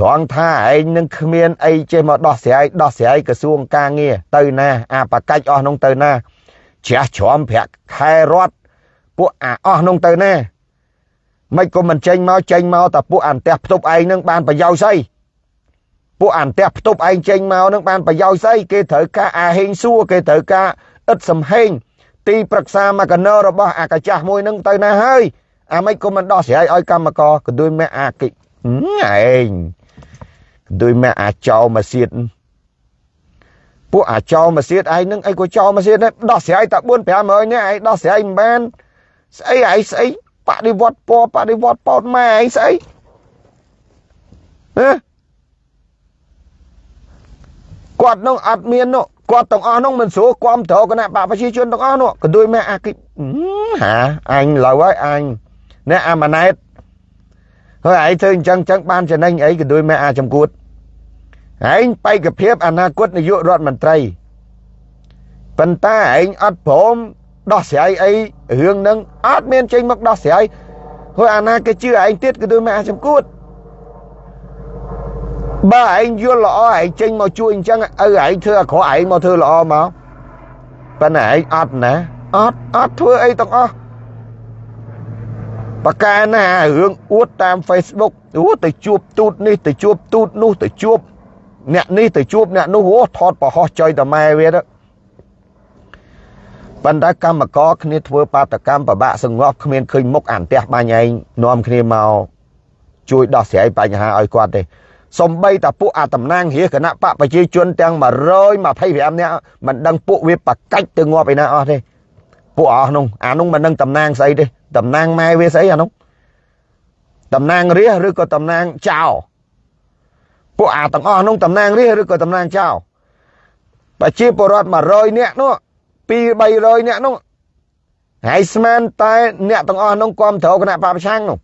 ត្រង់ថាឯងនឹងគ្មានអីចេះមកដោះស្រាយដោះស្រាយក្រសួងការងារទៅណាអាបកាច់អស់នោះទៅណាជ្រះជ្រាំប្រាក់ខែរដ្ឋពួកអាអស់នោះទៅណា មិនក៏មិនចេញមកចេញមកតែពួកអន្តះផ្ទប់ឯងនឹងបានប្រយោជន៍ស្អីពួកអន្តះផ្ទប់ឯងចេញមកនឹងបានប្រយោជន៍ស្អីគេត្រូវការអាហេងសួរគេត្រូវការឥតសំហេងទីប្រឹក្សាមកកណោរបស់អាកាចាស់មួយនឹងទៅណាហើយអាមិនក៏មិនដោះស្រាយឲ្យកម្មករក៏ដូចមែអាគិឯងដោយម៉ែអាចោមកសៀតពួកអាចោមកសៀតឯងនឹងអីក៏ចោមកសៀតដោះស្រាយតែ4 500នាក់ឯងដោះស្រាយមិនបានស្អីឯងស្អី បដិវត្តពណ៌បដិវត្តប៉ោតម៉ែឯងស្អីហ៎គាត់នឹងអត់មាននោះគាត់ទាំងអស់នោះមិនស្រួលគាំទ្រគណៈបកប្រជាជនទាំងអស់នោះក៏ដូចម៉ែអាគិហាអញឡូវហើយអញអ្នកអាម៉ាណែតហើយឯងធ្វើអញ្ចឹងអញ្ចឹងបានចំណេញអីក៏ដូចម៉ែអាចំគួតឯងបេក្ខភាពអនាគតនាយករដ្ឋមន្ត្រីប៉ុន្តែឯងអត់ព្រម ដោះស្រាយអីរឿងហ្នឹងអត់មានចេញមកដោះស្រាយហើយអាណាគេជឿឯងទៀតក៏ដូចមកអាចំគួតបើឯងយល់ល្អឯងចេញមកជួយអញ្ចឹងឪឯងធ្វើអាក្រក់ឯងមកធ្វើល្អមកប៉ុន្តែឯងអត់ណាអត់អត់ធ្វើអីទាំងអស់បកាណារឿងអួតតាម Facebook អូទៅជួបទូតនេះទៅជួបទូតនោះទៅជួបអ្នកនេះទៅជួបអ្នកនោះអូថតប្រហោះចុយតម៉ែវាទៅ ប៉ុន្តែកម្មករគ្នាធ្វើបាតកម្មប្របាក់សង្ងប់គ្មានឃើញមុខអានផ្ទះបាញ់ឯងនាំគ្នាមកជួយដោះស្រាយបញ្ហាឲ្យគាត់ទេសំបីតាពួកអាតំណាងរាគណៈបកប្រជាជនទាំង125នាក់មិនដឹងពួកវាបកាច់ទៅងាប់ឯណាអស់ទេពួកអស់នោះអានោះមិនដឹងតំណាងស្អីទេតំណាងម៉ែវាស្អីអានោះតំណាងរាឬក៏តំណាងចៅពួកអាទាំងអស់នោះតំណាងរាជឬក៏តំណាងចៅប្រជាពលរដ្ឋ100នាក់នោះ 2 300នាក់នោះហើយស្មានតែ អ្នកទាំងអស់នោះគ្រប់គ្រងគណៈបព្វឆាំងនោះ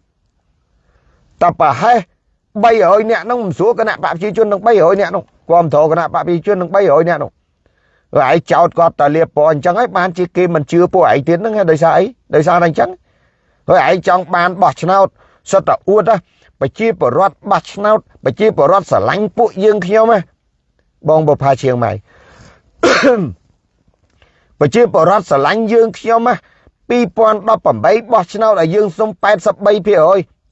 តប្រហែល300នាក់នោះមិនស្រួលគណៈបព្វប្រជាជននឹង300នាក់នោះគ្រប់គ្រងគណៈបព្វប្រជាជននឹង300នាក់នោះហើយចោតគាត់តែលៀបពណ៌អញ្ចឹងហើយបានជាគេមិនជឿពួកឯងទៀតហ្នឹងដោយសារអីដោយសារតែអញ្ចឹងហើយឯងចង់បានបោះឆ្នោតសុទ្ធតែអួតណាប្រជាពលរដ្ឋបាត់ឆ្នោតប្រជាពលរដ្ឋស្រឡាញ់ពួកយើងខ្ញុំណាបងបផាជាងម៉ៃ ប្រជាពលរដ្ឋស្រឡាញ់យើងខ្ញុំណា2018បោះឆ្នោតឲ្យយើងសុំ83%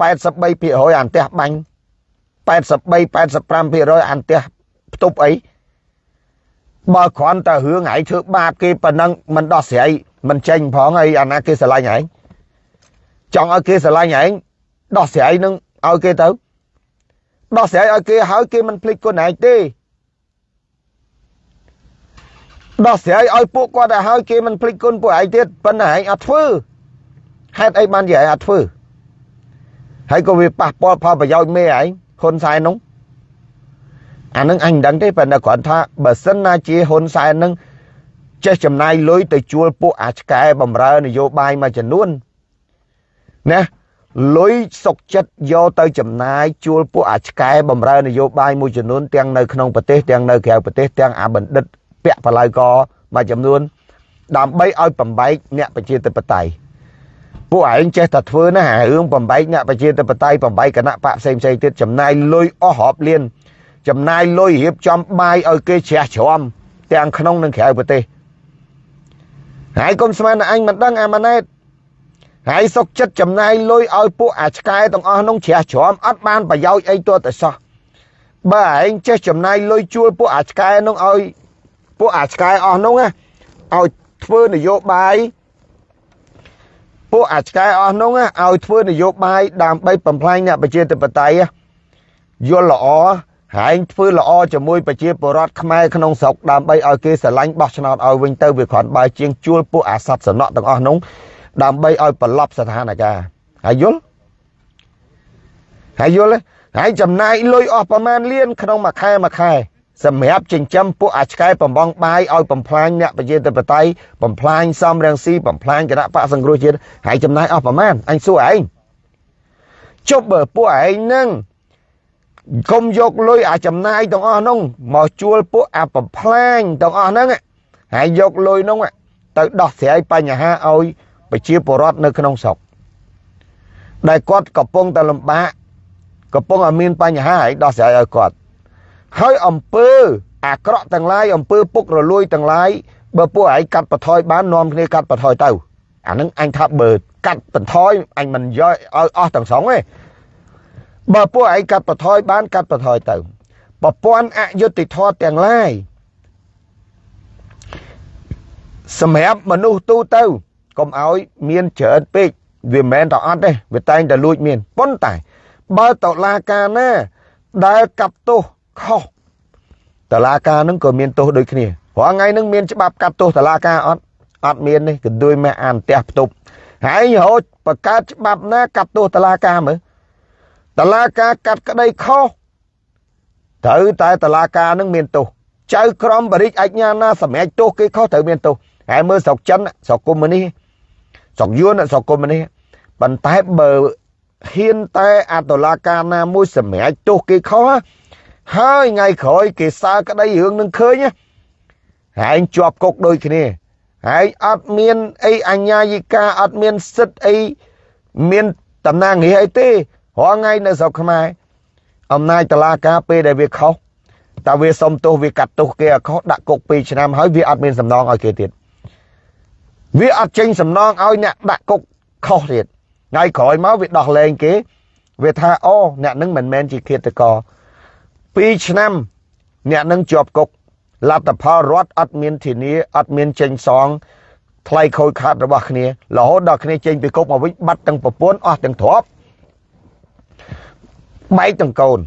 83%អានផ្ទះបាញ់83 85%អានផ្ទះផ្ទប់អីបើគ្រាន់តែរឿងឯងធ្វើបាបគេប៉ុណ្ណឹងមិនដោះស្រាយមិនចេញផងហើយអាណាគេស្រឡាញ់ឯងចង់ឲ្យគេស្រឡាញ់ឯងដោះស្រាយនឹងឲ្យគេទៅដោះស្រាយឲ្យគេហើយគេមិនភ្លេចគុណឯងទេ ដោះស្រាយឲ្យពួកគាត់ទៅហើយគេមិនភ្លេចគុណពួកឯងទៀតប៉ុន្តែឯងអត់ធ្វើហេតុអីបានជាឯងអត់ធ្វើហើយក៏វាប៉ះពាល់ផលប្រយោជន៍មេឯងហ៊ុនសែននោះអានឹងអញមិនដឹងទេប៉ុន្តែគ្រាន់ថាបើសិនណាជាហ៊ុនសែននឹងចេះចំណាយលុយទៅជួលពួកអាឆ្កែបំរើនយោបាយមួយចំនួនណាលុយសុកចិត្តយកទៅចំណាយជួលពួកអាឆ្កែបំរើនយោបាយមួយចំនួនទាំងនៅក្នុងប្រទេសទាំងនៅក្រៅប្រទេសទាំងអាបណ្ឌិត ពាក់បល័យកមួយចំនួនដើម្បីឲ្យបំបែកអ្នកប្រជាធិបតេយ្យពួកឯងចេះតែធ្វើណារឿងបំបែកអ្នកប្រជាធិបតេយ្យបំបែកគណៈបកផ្សេងផ្សេងទៀតចំណាយលុយអស់រាប់លានចំណាយលុយរៀបចំបាយឲ្យគេជ្រះជ្រាំទាំងក្នុងនិងក្រៅប្រទេសហើយកុំស្មានតែអញមិនដឹងអាម៉ាណែតហើយសុកចិត្តចំណាយលុយឲ្យពួកអាឆ្កែទាំងអស់នោះជ្រះជ្រាំអត់បានប្រយោជន៍អីទាល់តែសោះបើឯងចេះចំណាយលុយជួលពួកអាឆ្កែនោះឲ្យ ពួកអាឆ្កែអស់នោះណាឲ្យធ្វើនយោបាយពួកអាឆ្កែអស់នោះណាឲ្យធ្វើនយោបាយដើម្បីបំផ្លាញអ្នកប្រជាធិបតេយ្យយល់ល្អហើយធ្វើល្អជាមួយប្រជាពលរដ្ឋខ្មែរក្នុងស្រុកដើម្បីឲ្យគេស្រឡាញ់បោះឆ្នោតឲ្យវិញទៅវាគ្រាន់បើជាងជួលពួកអាសត្វសំណក់ទាំងអស់នោះដើម្បីឲ្យប្រឡប់ស្ថានភាពហើយយល់ហើយយល់ទេហើយចំណាយលុយអស់ប្រមាណលានក្នុងមួយខែមួយខែ សម្រាប់ចិញ្ចឹមពួកអាឆ្កែបំបងបាយឲ្យបំផ្លាញអ្នកប្រជាធិបតេយ្យបំផ្លាញសំរងស៊ីបំផ្លាញគណៈបកសង្គ្រោះជាតិហើយចំណាយអស់ប្រមាណអញសួរឯងជប់បើពួកឯងនឹងកុំយកលុយអាចំណាយទាំងអស់នោះមកជួលពួកអាបំផ្លាញទាំងអស់ហ្នឹងហើយយកលុយនោះទៅដោះស្រាយបញ្ហាឲ្យប្រជាពលរដ្ឋនៅក្នុងស្រុកដែលគាត់កំពុងតែលំបាកកំពុងតែមានបញ្ហាហើយដោះស្រាយឲ្យគាត់ ហើយអំពើអាក្រក់ទាំងឡាយអំពើពុករលួយទាំងឡាយបើពួកឯងកាត់បន្ថយបាននាំគ្នាកាត់បន្ថយទៅអានឹងអញថាបើកាត់បន្ថយអញមិនយកឲ្យអស់ទាំងស្រុងទេបើពួកឯងកាត់បន្ថយបានកាត់បន្ថយទៅប្រព័ន្ធអយុត្តិធម៌ទាំងឡាយសម្រាប់មនុស្សទូទៅកុំឲ្យមានច្រើនពេកវាមិនមែនតែអត់ទេវាតែងតែលួចមានប៉ុន្តែបើតឡាការណាដែលកាប់ទោស ខុសតឡាការនឹងក៏មានទោសដូចគ្នាព្រោះថ្ងៃនឹងមានច្បាប់កាត់ទោសតឡាការអត់អត់មានទេកន្ទួយម៉ែអានផ្ទះផ្ទប់ហើយរហូតបង្កើតច្បាប់ណាកាត់ទោសតឡាការមើលតឡាការកាត់ក្តីខុសត្រូវតែតឡាការនឹងមានទោសចៅក្រមបរិជ្ជអាជ្ញាណាសម្រេចទោសគេខុសត្រូវមានទោសហើយមើលស្រុកចិនស្រុកកុម្មុយនីស្រុកយួនស្រុកកុម្មុយនីប៉ុន្តែបើហ៊ានតែអតឡាការណាមួយសម្រេចទោសគេខុស ហើយថ្ងៃក្រោយគេសើក្តីរឿងនឹងឃើញហើយជាប់គុកដូចគ្នាហើយអត់មានអីអញ្ញាយិកាអត់មានសិទ្ធអីមានតំណាងងារអីទេរាល់ថ្ងៃនៅស្រុកខ្មែរអំណាចតឡាការពេលដែលវាខុសតើវាសុំទោសវាកាត់ទោសគេឲ្យខុសដាក់គុក2ឆ្នាំហើយវាអត់មានសំណងឲ្យគេទៀតវាអត់ចេញសំណងឲ្យអ្នកដាក់គុកខុសទៀតថ្ងៃក្រោយមកវាដោះលែងគេ វាថាអូអ្នកនឹងមិនមែនជាឃាតករ 2ឆ្នាំ អ្នកនឹងជាប់គុកលទ្ធផលរដ្ឋអត់មានធានាអត់មានចេញសងថ្លៃខូចខាតរបស់គ្នារហូតដល់គ្នាចេញពីគុកមកវិញបាត់ទាំងប្រពន្ធអស់ទាំងទ្រព្យបែកទាំងកូន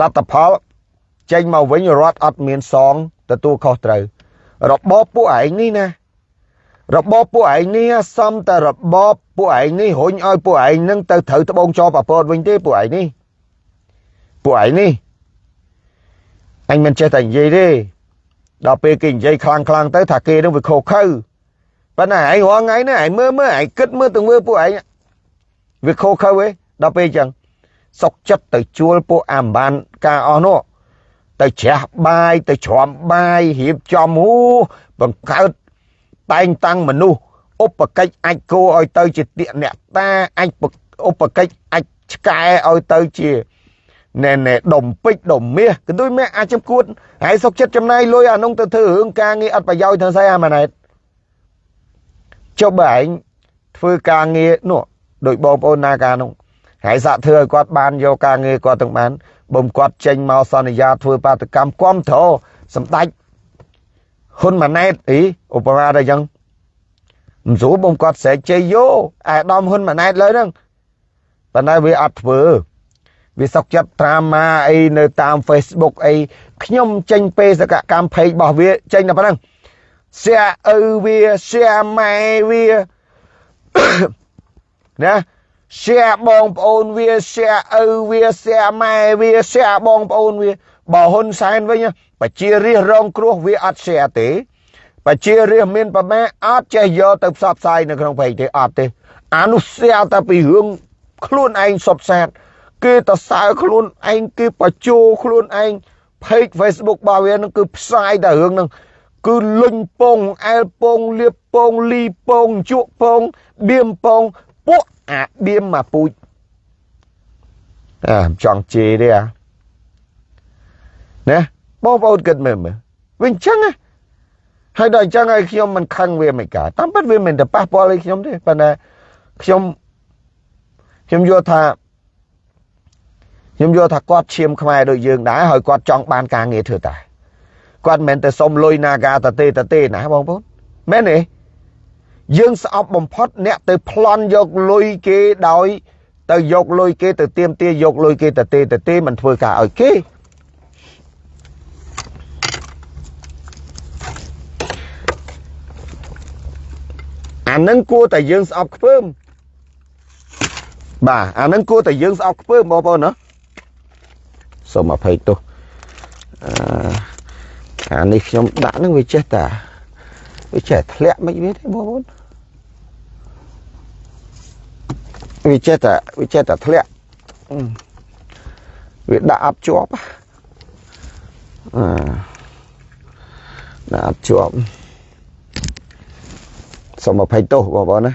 លទ្ធផលចេញមកវិញរដ្ឋអត់មានសងទទួលខុសត្រូវរបបពួកឯងនេះណារបបពួកឯងនេះសំតែរបបពួកឯងនេះរុញឲ្យពួកឯងនឹងទៅត្រូវត្បូងចោប្រពតវិញទេពួកឯងនេះ ពួកឯងនេះអញមិនចេះតែនិយាយទេដល់ពេលគេនិយាយខ្លាំងខ្លាំងទៅថាគេនឹងវាខុសខើប៉ុន្តែឯងរាល់ថ្ងៃនេះឯងមើលមើលឯងគិតមើលទៅមើលពួកឯងវាខុសខើឯងដល់ពេលអញ្ចឹងសុកចិត្តទៅជួលពួកអាមបានការអស់នោះទៅជ្រះបាយទៅច្រំបាយរៀបចំហូបង្កើតតែងតាំងមនុស្សឧបកិច្ចអាចគោឲ្យទៅជាទាកអ្នកតាអាចឧបកិច្ចអាចឆ្កែឲ្យទៅជា ណែណែដុំពេជ្រដុំមាសក៏ដូចមាសអាចចំគួតហើយសុកចិត្តចំណាយលុយអានោះទៅធ្វើរឿងការងារអត់ប្រយោជន៍ធ្វើស្អីអាម៉ាណែតចុះបើឯងធ្វើការងារនោះដោយបងប្អូនណាការនោះហើយសាក់ធ្វើឲ្យគាត់បានយកការងារគាត់ទាំងបានបំគាត់ចេញមកសន្យាធ្វើបាតកម្មគំត្រសម្ដេចហ៊ុនម៉ាណែតអីឧបមាដល់អញ្ចឹងមិនស្រួលបំគាត់ស្រែកជ័យយោអាដាមហ៊ុនម៉ាណែតលើហ្នឹងប៉ុន្តែវាអត់ធ្វើ វាសុកចិត្តត្រាម៉ាអីនៅតាម Facebook អីខ្ញុំចេញបេសកកម្ម page របស់វាចេញតែប៉ុណ្ណឹង share ឪវា share ម៉ែវាណា share បងប្អូនវា share ឪវា share ម៉ែវា share បងប្អូនវាបើហ៊ុនសែនវិញប្រជារាស្ត្ររងគ្រោះវាអត់ share ទេប្រជារាស្ត្រមានប្រមាអត់ចេះយកទៅផ្សព្វផ្សាយនៅក្នុង page ទេអត់ទេអានោះ share តែពីរឿងខ្លួនឯងសុបសាទ គេតសើខ្លួនឯងគេបញ្ជោខ្លួនឯង page Facebook របស់វានឹងគឺផ្សាយតែរឿងហ្នឹងគឺលុញពងអែលពងលៀបពងលីពងជក់ពងបៀមពងពួកអាបៀមមកពូជអាចង់ជេរទេអាណាបងប្អូនគិតមើលមើលវាអញ្ចឹងណាហើយដល់អញ្ចឹងហើយខ្ញុំមិនខឹងវាមិនកើតតាមពិតវាមិនទៅប៉ះពាល់ឲ្យខ្ញុំទេប៉ុន្តែខ្ញុំខ្ញុំយល់ថា ខ្ញុំយល់ថាគាត់ឈាមខ្មែរដូចយើងដែរហើយគាត់ចង់បានការងារធ្វើតែគាត់មិនមែនទៅសុំលុយណាកាតទេតទេណាបងប្អូនមែនទេយើងស្អប់បំផុតអ្នកទៅប្លន់យកលុយគេដោយ ទៅយកលុយគេទៅទៀមទាយកលុយគេទៅទេទៅទេមិនធ្វើការឲ្យគេអានឹងគួរតែយើងស្អប់ខ្ពើមបាទអាហ្នឹងគួរតែយើងស្អប់ខ្ពើបងប្អូនណា សូមអភ័យទោសអឺអានេះខ្ញុំដាក់ហ្នឹងវាចេះតាវាចេះធ្លាក់មិនវាទេបងប្អូនវាចេះតែវាចេះតែធ្លាក់វាដាក់អត់ជាប់អឺដាក់អត់ជាប់សូមអភ័យទោសបងប្អូនណា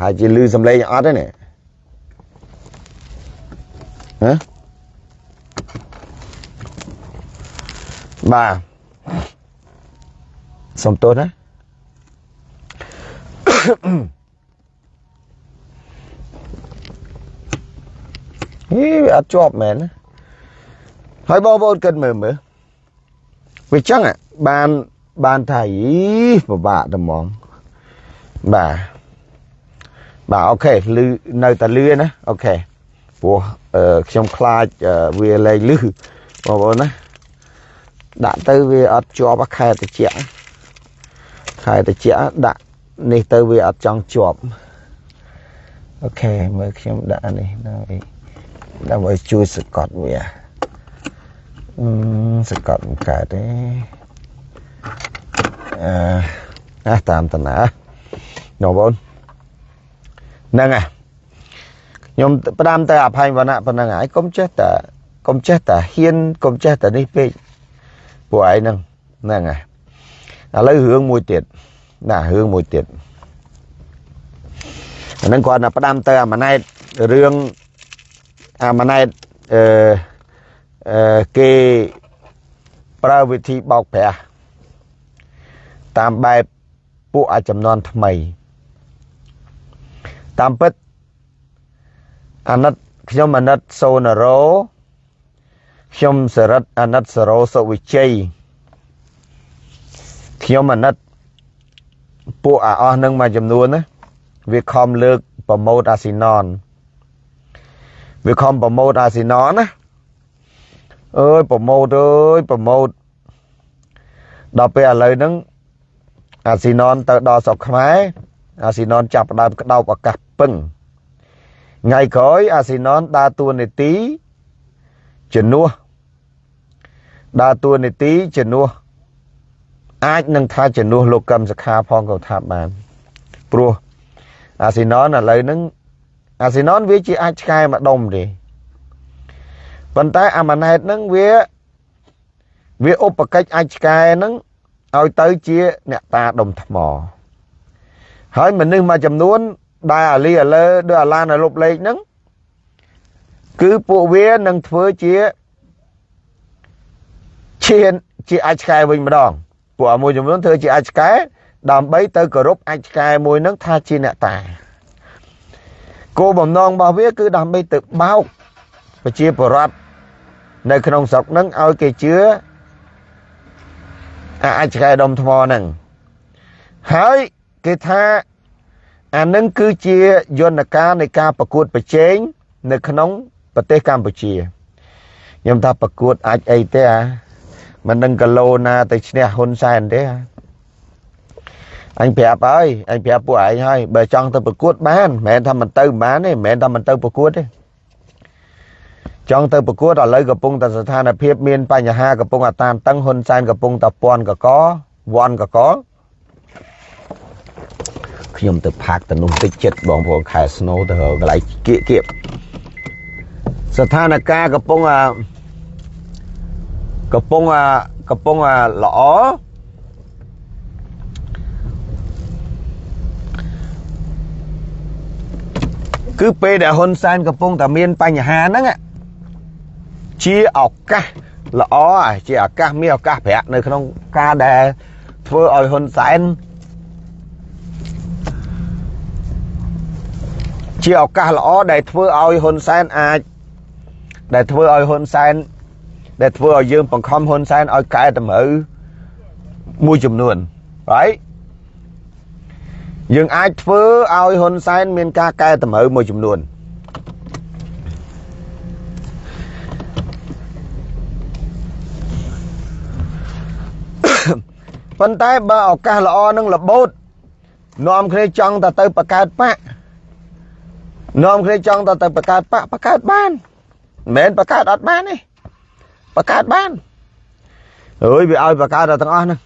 ហើយជាលឺសំឡេងអត់ទេនេះហ៎ បាទសុំទោសណាហេវាអត់ជាប់មែនណាហើយបងប្អូនគិតមើលមើលវាចឹងបានបានថាយីពិបាកតែហ្មងបាទបាទអូខេលឺនៅតែលឺណាអូខេព្រោះខ្ញុំខ្លាចវាលែងលឺបងប្អូនណា ដាក់ទៅវាអត់ជាប់ខែតិចខែតិចដាក់នេះទៅវាអត់ចង់ជាប់អូខេមើលខ្ញុំដាក់នេះដើម្បីដើម្បីជួយសកត់វាអឺសកត់មិនកើតទេអឺអាតាមតាណាបងប្អូនហ្នឹងហើយខ្ញុំផ្ដាំតែអភ័យវណ្ណៈប៉ុណ្្នឹងហើយកុំចេះតែកុំចេះតែហ៊ានកុំចេះតែនេះពេក ពួកឯងហ្នឹងហ្នឹងហើយឥឡូវរឿងមួយទៀតណារឿងមួយទៀតអាហ្នឹងគាត់តែផ្ដាំទៅអាម៉ណែតរឿងអាម៉ណែតអឺអឺគេប្រើវិធីបោកប្រាស់តាមបែបពួកអាចំនួនថ្មី តាមពិតអាណិតខ្ញុំអាណិតសូណារ៉ូ ខ្ញុំសរិទ្ធអាណិតសរោសុវិជ័យខ្ញុំអាណិតពួកអាអស់នឹងមួយចំនួនណាវាខំលើកប្រម៉ូតអាស៊ីណនវាខំប្រម៉ូតអាស៊ីណនណាអើយប្រម៉ូតអើយប្រម៉ូតដល់ពេលឥឡូវហ្នឹងអាស៊ីណនទៅដល់ស្រុកខ្មែរអាស៊ីណនចាប់ផ្ដើមក្តោបឱកាសពឹងថ្ងៃក្រោយអាស៊ីណនដើរតួនាទី ជំនួសដើរតួនាទីជំនួសអាចនឹងថាជំនួសលោកកឹមសខាផងក៏ថាបានព្រោះអាស៊ីណនឥឡូវហ្នឹងអាស៊ីណនវាជាអាចឆ្កែម្ដុំទេប៉ុន្តែអាម៉ាណែតហ្នឹងវាវាឧបកិច្ចអាចឆ្កែហ្នឹងឲ្យទៅជាអ្នកតាដុំថ្មហើយមនុស្សមួយចំនួនដែលអាលីអាលើដូចអាឡានអាលុបលេខហ្នឹង គឺពួកវានឹងធ្វើជាឈានជាអាចឆ្កែវិញម្ដងពួកមួយចំនួនធ្វើជាអាចឆ្កែដើម្បីទៅគោរពអាចឆ្កែមួយហ្នឹងថាជាអ្នកតាគោលបំណងរបស់វាគឺដើម្បីទៅបោកប្រជាពលរដ្ឋនៅក្នុងស្រុកហ្នឹងឲ្យគេជឿអាចឆ្កែដុំថ្មហ្នឹងហើយគេថាអានឹងគឺជាយន្តការនៃការប្រកួតប្រជែងនៅក្នុង ប្រទេសកម្ពុជាខ្ញុំថាប្រកួតអាចអីទេអាមិននឹងគីឡូណាទៅឈ្នះហ៊ុនសែនទេអញប្រាប់ហើយអញប្រាប់ពួកឯងហើយបើចង់ទៅប្រកួតបានមិនមែនថាមិនទៅបានទេមិនមែនថាមិនទៅប្រកួតទេចង់ទៅប្រកួតឥឡូវកំពុងតែស្ថានភាពមានបញ្ហាកំពុងតែតានតឹងហ៊ុនសែនកំពុងតែពាន់កកវាន់កកខ្ញុំទៅផាកទៅនោះតិចចិត្តបងប្អូនខែស្នូទៅកន្លែងគៀកគៀប ស្ថានភាពកំពុងអាកំពុងអាកំពុងអាល្អគឺពេលដែលហ៊ុនសែនកំពុងតែមានបញ្ហាហ្នឹងជាឱកាសល្អជាឱកាសមានឱកាសប្រាក់នៅក្នុងការដែលធ្វើឲ្យហ៊ុនសែនជាឱកាសល្អដែលធ្វើឲ្យហ៊ុនសែនអាច ដែលធ្វើឲ្យហ៊ុនសែនដែលធ្វើឲ្យយើងបង្ខំហ៊ុនសែនឲ្យកែតម្រូវមួយចំនួន right យើងអាចធ្វើឲ្យហ៊ុនសែនមានការកែតម្រូវមួយចំនួនប៉ុន្តែបើឱកាសល្អនឹងរបូតនាំគ្នាចង់តែទៅបង្កើតបាក់នាំគ្នាចង់ទៅទៅបង្កើតបកបង្កើតបាន មិនមែនបង្កើតអត់បានទេបង្កើតបានអើយវាឲ្យបង្កើតដល់ទាំងអស់ហ្នឹង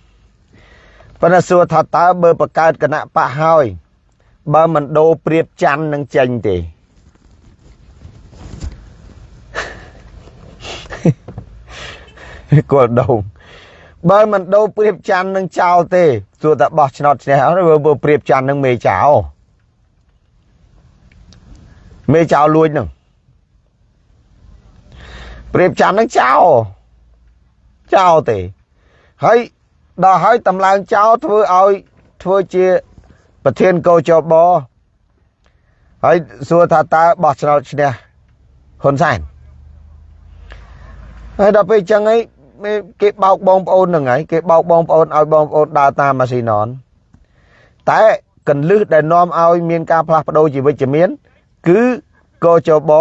ប៉ុន្តែសួរថាតើបើបង្កើតគណៈបកហើយបើមិនដូរព្រៀបច័ន្ទនឹងចេញទេគល់ដងបើមិនដូរព្រៀបច័ន្ទនឹងចោលទេសួរតែបោះឆ្នោតឈ្នះអត់បើព្រៀបច័ន្ទនឹងមេចោលមេចោលលួចនឹង ព្រៀបច័ន្ទនឹងចោលចោលទេហើយដល់ហើយតម្លើងចោលធ្វើឲ្យធ្វើជាប្រធានកោចបហើយសួរថាតើបោះឆ្នោតឈ្នះហ៊ុនសែនហើយដល់ពេលចឹងឯងគេបោកបងប្អូនហ្នឹងហើយគេបោកបងប្អូនឲ្យបងប្អូនដើរតាមម៉ាស៊ីណនតែកន្លឹះដែលនាំឲ្យមានការផ្លាស់ប្ដូរជាវិជ្ជមានគឺកោចប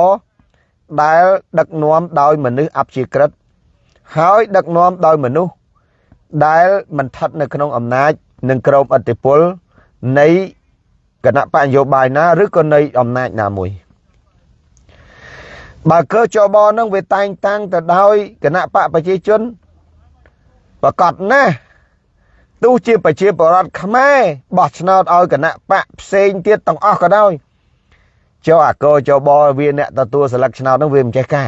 ដែលដឹកនាំដោយមនុស្សអព្យាក្រឹតហើយដឹកនាំដោយមនុស្សដែលមិនស្ថិតនៅក្នុងអំណាចនិងក្រោមអធិបុលនៃគណៈបកនយោបាយណាឬក៏នៃអំណាចណាមួយបើកើចបនឹងវាតែងតាំងទៅដោយគណៈបកប្រជាជនប្រកាសណាស់ទោះជាប្រជាពលរដ្ឋខ្មែរបោះឆ្នោតឲ្យគណៈបកផ្សេងទៀតទាំងអស់ក៏ដោយ ចុះអាកោចបវាអ្នកទទួលសិលឹកឆ្នោតនឹងវាមិនចេះកែ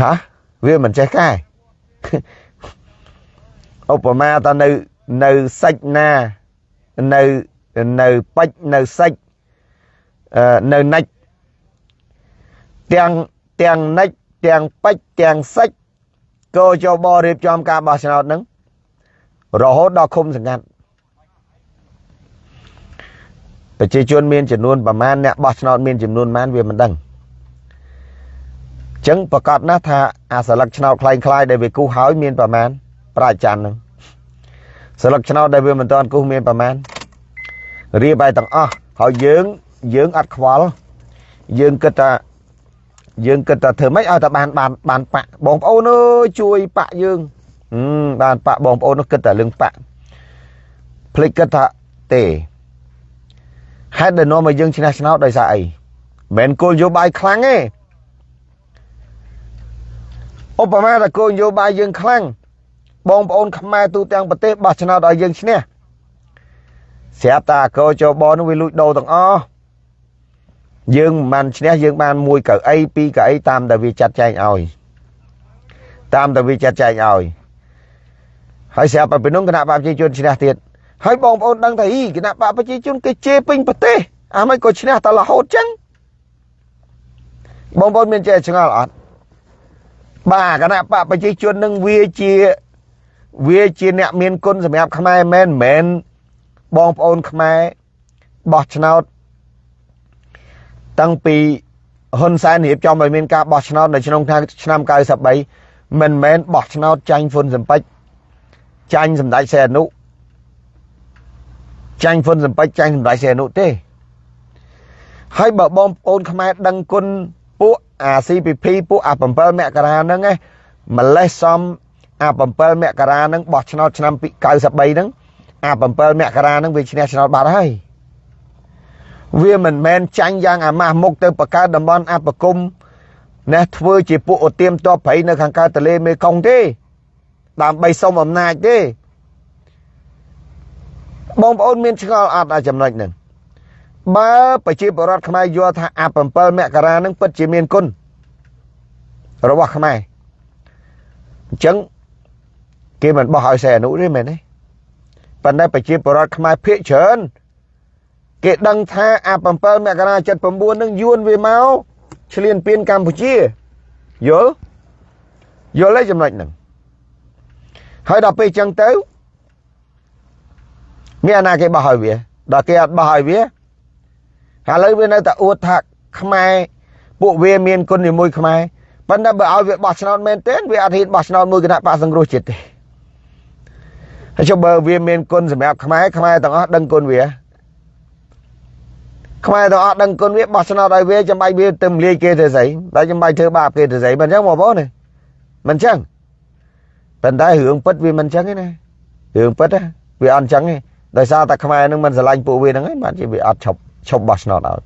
ហាវាមិនចេះកែឧបមាតនៅនៅសាច់ណានៅនៅពេជ្រនៅសាច់នៅណាច់ទាំងទាំងនិចទាំងពេជ្រទាំងសិចកោចបរៀបចំការបោះឆ្នោតនឹងរហូតដល់ឃុំសង្កាត់ ប្រជាជនមានចំនួនប្រមាណអ្នកបោះឆ្នោតមានចំនួនប៉ុន្មានវាមិនដឹងចឹងប្រកាសណាស់ថាអាសិលឹកឆ្នោតคล้ายคล้ายដែលវាគូសហើយមានប្រមាណប្រាច័ន្ទនឹងសិលឹកឆ្នោតដែលវាមិនតាន់គូសមានប្រមាណរៀបឲ្យទាំងអស់ហើយយើងយើងអត់ខ្វល់យើងគិតថាយើងគិតថាធ្វើម៉េចឲ្យតែបានបានបានបាក់បងប្អូនអើយជួយបាក់យើងបានបាក់បងប្អូននោះគិតតែរឿងបាក់ភ្លេចគិតថាទេ ហេតុដែលនាំឲ្យយើងឈ្នះឆ្នោតដោយសារអីមិនមែនគោលនយោបាយខ្លាំងទេឧបមាថាគោលនយោបាយយើងខ្លាំងបងប្អូនខ្មែរទូទាំងប្រទេសបោះឆ្នោតឲ្យយើងឈ្នះស្រាប់តែកោចបនោះវាលួចដូរទាំងអស់យើងមិនបានឈ្នះយើងបានមួយកៅអីពីរកៅអីតាមតែវាចាត់ចែងឲ្យតាមតែវាចាត់ចែងឲ្យហើយស្រាប់តែពីនោះគណៈបកប្រជាជនឈ្នះទៀត ហើយបងប្អូនដឹងថាអីគណៈបកប្រជាជនគេជេរពេញប្រទេសអាមិនក៏ឈ្នះតែរហូតចឹងបងប្អូនមានចេះឆ្ងល់អត់បាទគណៈបកប្រជាជននឹងវាជាវាជាអ្នកមានគុណសម្រាប់ខ្មែរមែនមែនបងប្អូនខ្មែរបោះឆ្នោតតាំងពីហ៊ុនសែនរៀបចំឲ្យមានការបោះឆ្នោតនៅក្នុងឆ្នាំ93មិនមែនបោះឆ្នោតចាញ់ហ៊ុនសំពេចចាញ់សម្ដេចសីហនុ ចាញ់ហ៊ុនសំពេចចាញ់សម្ដេចសីហនុទេហើយបើបងប្អូនខ្មែរដឹងគុណពួកអា CPP ពួកអា7មករាហ្នឹងឯងម្លេះសំអា7មករាហ្នឹងបោះឆ្នោតឆ្នាំ93ហ្នឹងអា7មករាហ្នឹងវាឈ្នះឆ្នោតបាត់ហើយវាមិនមែនចាញ់យ៉ាងអាម៉ាស់មុខទៅបង្កើតតំបន់អបគមណែធ្វើជាពួកអូទៀមតបព្រៃនៅខាងកើតទលេមេគង្គទេដើម្បីសុំអំណាចទេ បងប្អូនមានឆ្ងល់អត់អាចំណុចហ្នឹងបើប្រជាពលរដ្ឋខ្មែរយល់ថាអា7មករានឹងពិតជាមានគុណរបស់ខ្មែរអញ្ចឹងគេមិនបោះឲ្យសែអនុទេមែនទេប៉ុន្តែប្រជាពលរដ្ឋខ្មែរភាកច្រើនគេដឹងថាអា7មករា79នឹងយួនវាមកឆ្លៀនពៀនកម្ពុជាយល់យល់ទេចំណុចហ្នឹងហើយដល់ពេលចឹងទៅ មានអាណាគេបោះឲ្យវាដល់គេអត់បោះឲ្យវាឥឡូវវានៅតែអួតថាខ្មែរពួកវាមានគុណជាមួយខ្មែរប៉ុន្តែបើឲ្យវាបោះឆ្នោតមែនទេវាអត់ហ៊ានបោះឆ្នោតមួយគណៈបកសង្គ្រោះជាតិទេហើយចុះបើវាមានគុណសម្រាប់ខ្មែរខ្មែរទាំងអស់ដឹងគុណវាខ្មែរទាំងអស់ដឹងគុណវាបោះឆ្នោតឲ្យវាចាំបាច់វាទៅមលាយគេទៅស្អីតែចាំបាច់ធ្វើបាបគេទៅស្អីមិនអញ្ចឹងបងប្អូនមិនអញ្ចឹងប៉ុន្តែរឿងពិតវាមិនអញ្ចឹងទេណារឿងពិតវាអត់អញ្ចឹងទេ ដោយសារតែខ្មែរនឹងមិនស្រឡាញ់ពួកវាហ្នឹងឯងបានជាវាអត់ឈប់ឈប់បោះឆ្នោតឲ្យ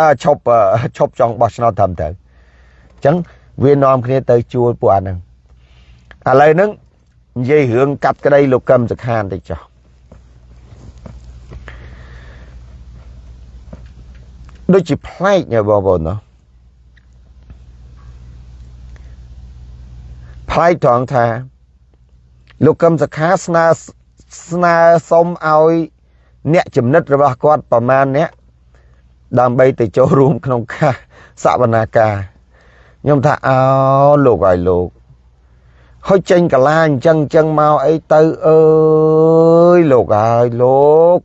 អឺឈប់ឈប់ចង់បោះឆ្នោតត្រឹមត្រូវអញ្ចឹងវានាំគ្នាទៅជួលពួកអាហ្នឹងឥឡូវហ្នឹងនិយាយរឿងកាត់ក្តីលោកកឹមសខានតិចចុះដូចជាប្លែកញ៉បងប្អូនណោះប្លែកត្រង់ថាលោកកឹមសខាស្នើ ស្នើសុំឲ្យអ្នកចំណិតរបស់គាត់ប្រមាណអ្នកដើម្បីទៅចូលរួមក្នុងការសវនាការខ្ញុំថាអោលោកឲ្យលោកហុចចេញកាឡាអញ្ចឹងអញ្ចឹងមកអីទៅអើយលោកហើយលោក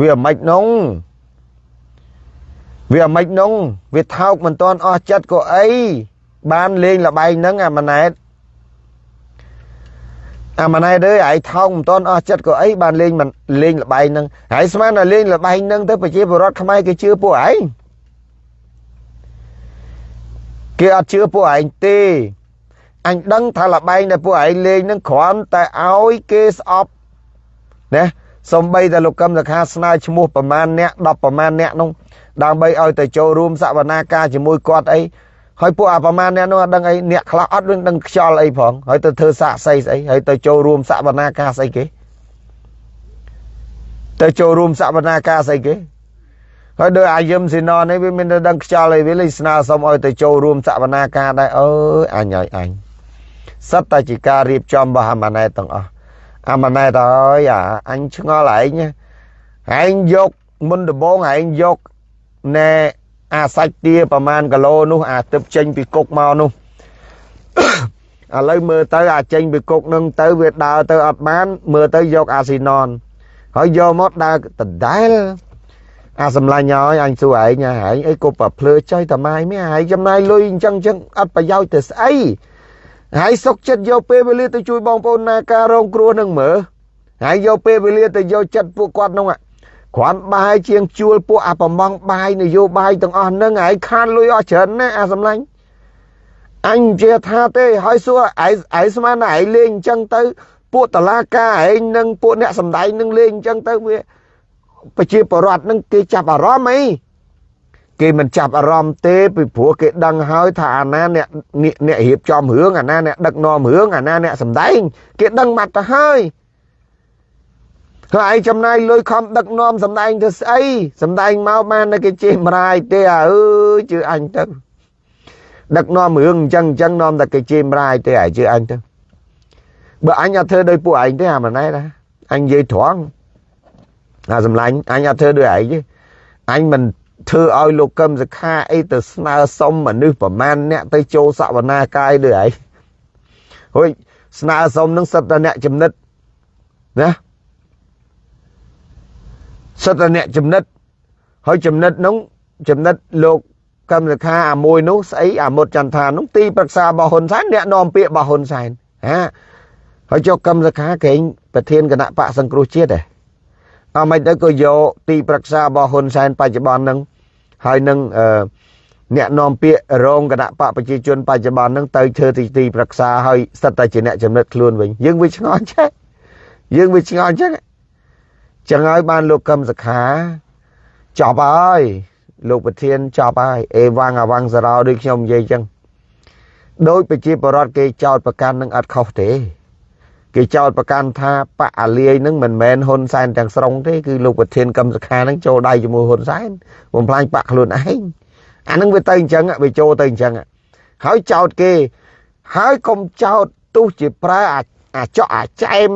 វាមិននងវាមិននងវាថោកមិនតាន់អស់ចិត្តក៏អីបានលេងលបែងហ្នឹងអាម៉ណែត អាម៉ណែតអើយឯងថោកមិនតាន់អស់ចិត្តក៏អីបានលេងមិនលេងលបែងហ្នឹងហើយស្មានតែលេងលបែងហ្នឹងទៅប្រជាពលរដ្ឋខ្មែរគេជឿពួកឯងគេអត់ជឿពួកឯងទេអញដឹងថាលបែងដែលពួកឯងលេងនឹងគ្រាន់តែឲ្យគេស្អប់ណាសំបីតែលោកកឹមសខាស្នើឈ្មោះប្រមាណអ្នក10ប្រមាណអ្នកនោះដើម្បីឲ្យទៅចូលរួមសវនាការជាមួយគាត់អី ហើយពួកអាប្រមាណអ្នកនោះអត់ដឹងអីអ្នកខ្លះអត់ដឹងដឹងខ្យល់អីផងហើយទៅធ្វើសាកសីស្អីហើយទៅចូលរួមសវនាការស្អីគេទៅចូលរួមសវនាការស្អីគេហើយដោយអាយឹមស៊ីណននេះវាមានតែដឹងខ្យល់អីវាលេស្នើសុំឲ្យទៅចូលរួមសវនាការដែរអើយអញហើយអញសិតតែជាការរៀបចំរបស់អាម៉ាណែតទាំងអស់អាម៉ាណែតអើយអាអញឆ្ងល់ឯងឯងយកមុនដំបងឯងយកណែ អាសាច់ទាប្រមាណគីឡូនោះអាទឹកចេញពីគុកមកនោះឥឡូវមើលទៅអាចេញពីគុកនឹងទៅវាដើរទៅអត់បាន មើលទៅយកអាស៊ីណនហើយយកមកដើរដដែលអាសម្លាញ់ហើយអញសួរឯងឯងអីក៏ប្រភ្លើចុយតាម៉ាយមានឯងចំណាយលុយអញ្ចឹងអញ្ចឹងអត់ប្រយោជន៍ទៅស្អីហើយសុកចិត្តយកពេលវេលាទៅជួយបងប្អូនណាការរងគ្រោះនឹងមើលហើយយកពេលវេលាទៅយកចិត្តពួកគាត់នោះ គ្រាន់បាយជាងជួលពួកអាប្រម៉ងបាយនយោបាយទាំងអស់ហ្នឹងឯងខានលុយអស់ច្រើនណាអាសម្លាញ់អញជាថាទេហើយសួរឯងឯងស្មានតែឯងលេងអញ្ចឹងទៅ ពួកតឡាការឯងនឹងពួកអ្នកសំដែងនឹងលេងអញ្ចឹងទៅវាប្រជាពលរដ្ឋនឹងគេចាប់អារម្មណ៍អីគេមិនចាប់អារម្មណ៍ទេពីព្រោះគេដឹងហើយថាអាណាអ្នកអ្នករៀបចំរឿងអាណាអ្នកដឹកនាំរឿងអាណាអ្នកសំដែង គេដឹងបាត់ទៅហើយ ហើយឯងចំណាយលុយខំដឹកនាំសំដែងទៅស្អីសំដែងមកបានតែគេជេរម្រាយទេអើយជឿអញទៅដឹកនាំរឿងអញ្ចឹងអញ្ចឹងនាំតែគេជេរម្រាយទេឲ្យជឿអញទៅបើអញអត់ធ្វើដោយពួកឯងទេអាម៉ណែតអញនិយាយត្រង់អាសម្លាញ់អញអត់ធ្វើដោយឯងទេអញមិនធ្វើឲ្យលោកកឹមសខាអីទៅស្នើសុំមនុស្សប្រមាណអ្នកទៅចូលសវនាកាយដូចឯងហួយស្នើសុំនឹងសិតតែអ្នកចំណិតណា សិតតែអ្នកចំណិតហើយចំណិតនោះចំណិតលោកកឹមសខាអាមួយនោះស្អីអាមុតចន្ទថានោះទីប្រឹក្សារបស់ហ៊ុនសែនអ្នកនាំពាក្យរបស់ហ៊ុនសែនហាហើយចុះកឹមសខាកេងប្រធានគណៈបកសង្គ្រោះជាតិដែរអមិនទៅក៏យកទីប្រឹក្សារបស់ហ៊ុនសែនបច្ចុប្បន្នហ្នឹងហើយនឹងអឺអ្នកនាំពាក្យរងគណៈបកប្រជាជនបច្ចុប្បន្នហ្នឹងទៅធ្វើទីទីប្រឹក្សាហើយសិតតែជាអ្នកចំណិតខ្លួនវិញយើងវាឆ្ងល់ចេះយើងវាឆ្ងល់ចឹង ចឹងហើយបានលោកកឹមសខាចប់ហើយលោកប្រធានចប់ហើយអេវ៉ាំងអាវ៉ាំងសារោដូចខ្ញុំនិយាយចឹងដោយប្រជាពលរដ្ឋគេចោតប្រកាន់នឹងអត់ខុសទេ គេចោតប្រកាន់ថាបកអាលាយនឹងមិនមែនហ៊ុនសែនទាំងស្រុងទេគឺលោកប្រធានកឹមសុខានឹងចូលដៃជាមួយហ៊ុនសែនបំផ្លាញបកខ្លួនឯងអានឹងវាទៅអញ្ចឹងវាចូលទៅអញ្ចឹងហើយចោតគេហើយកុំចោតទោះជាប្រើអាចកអាចែម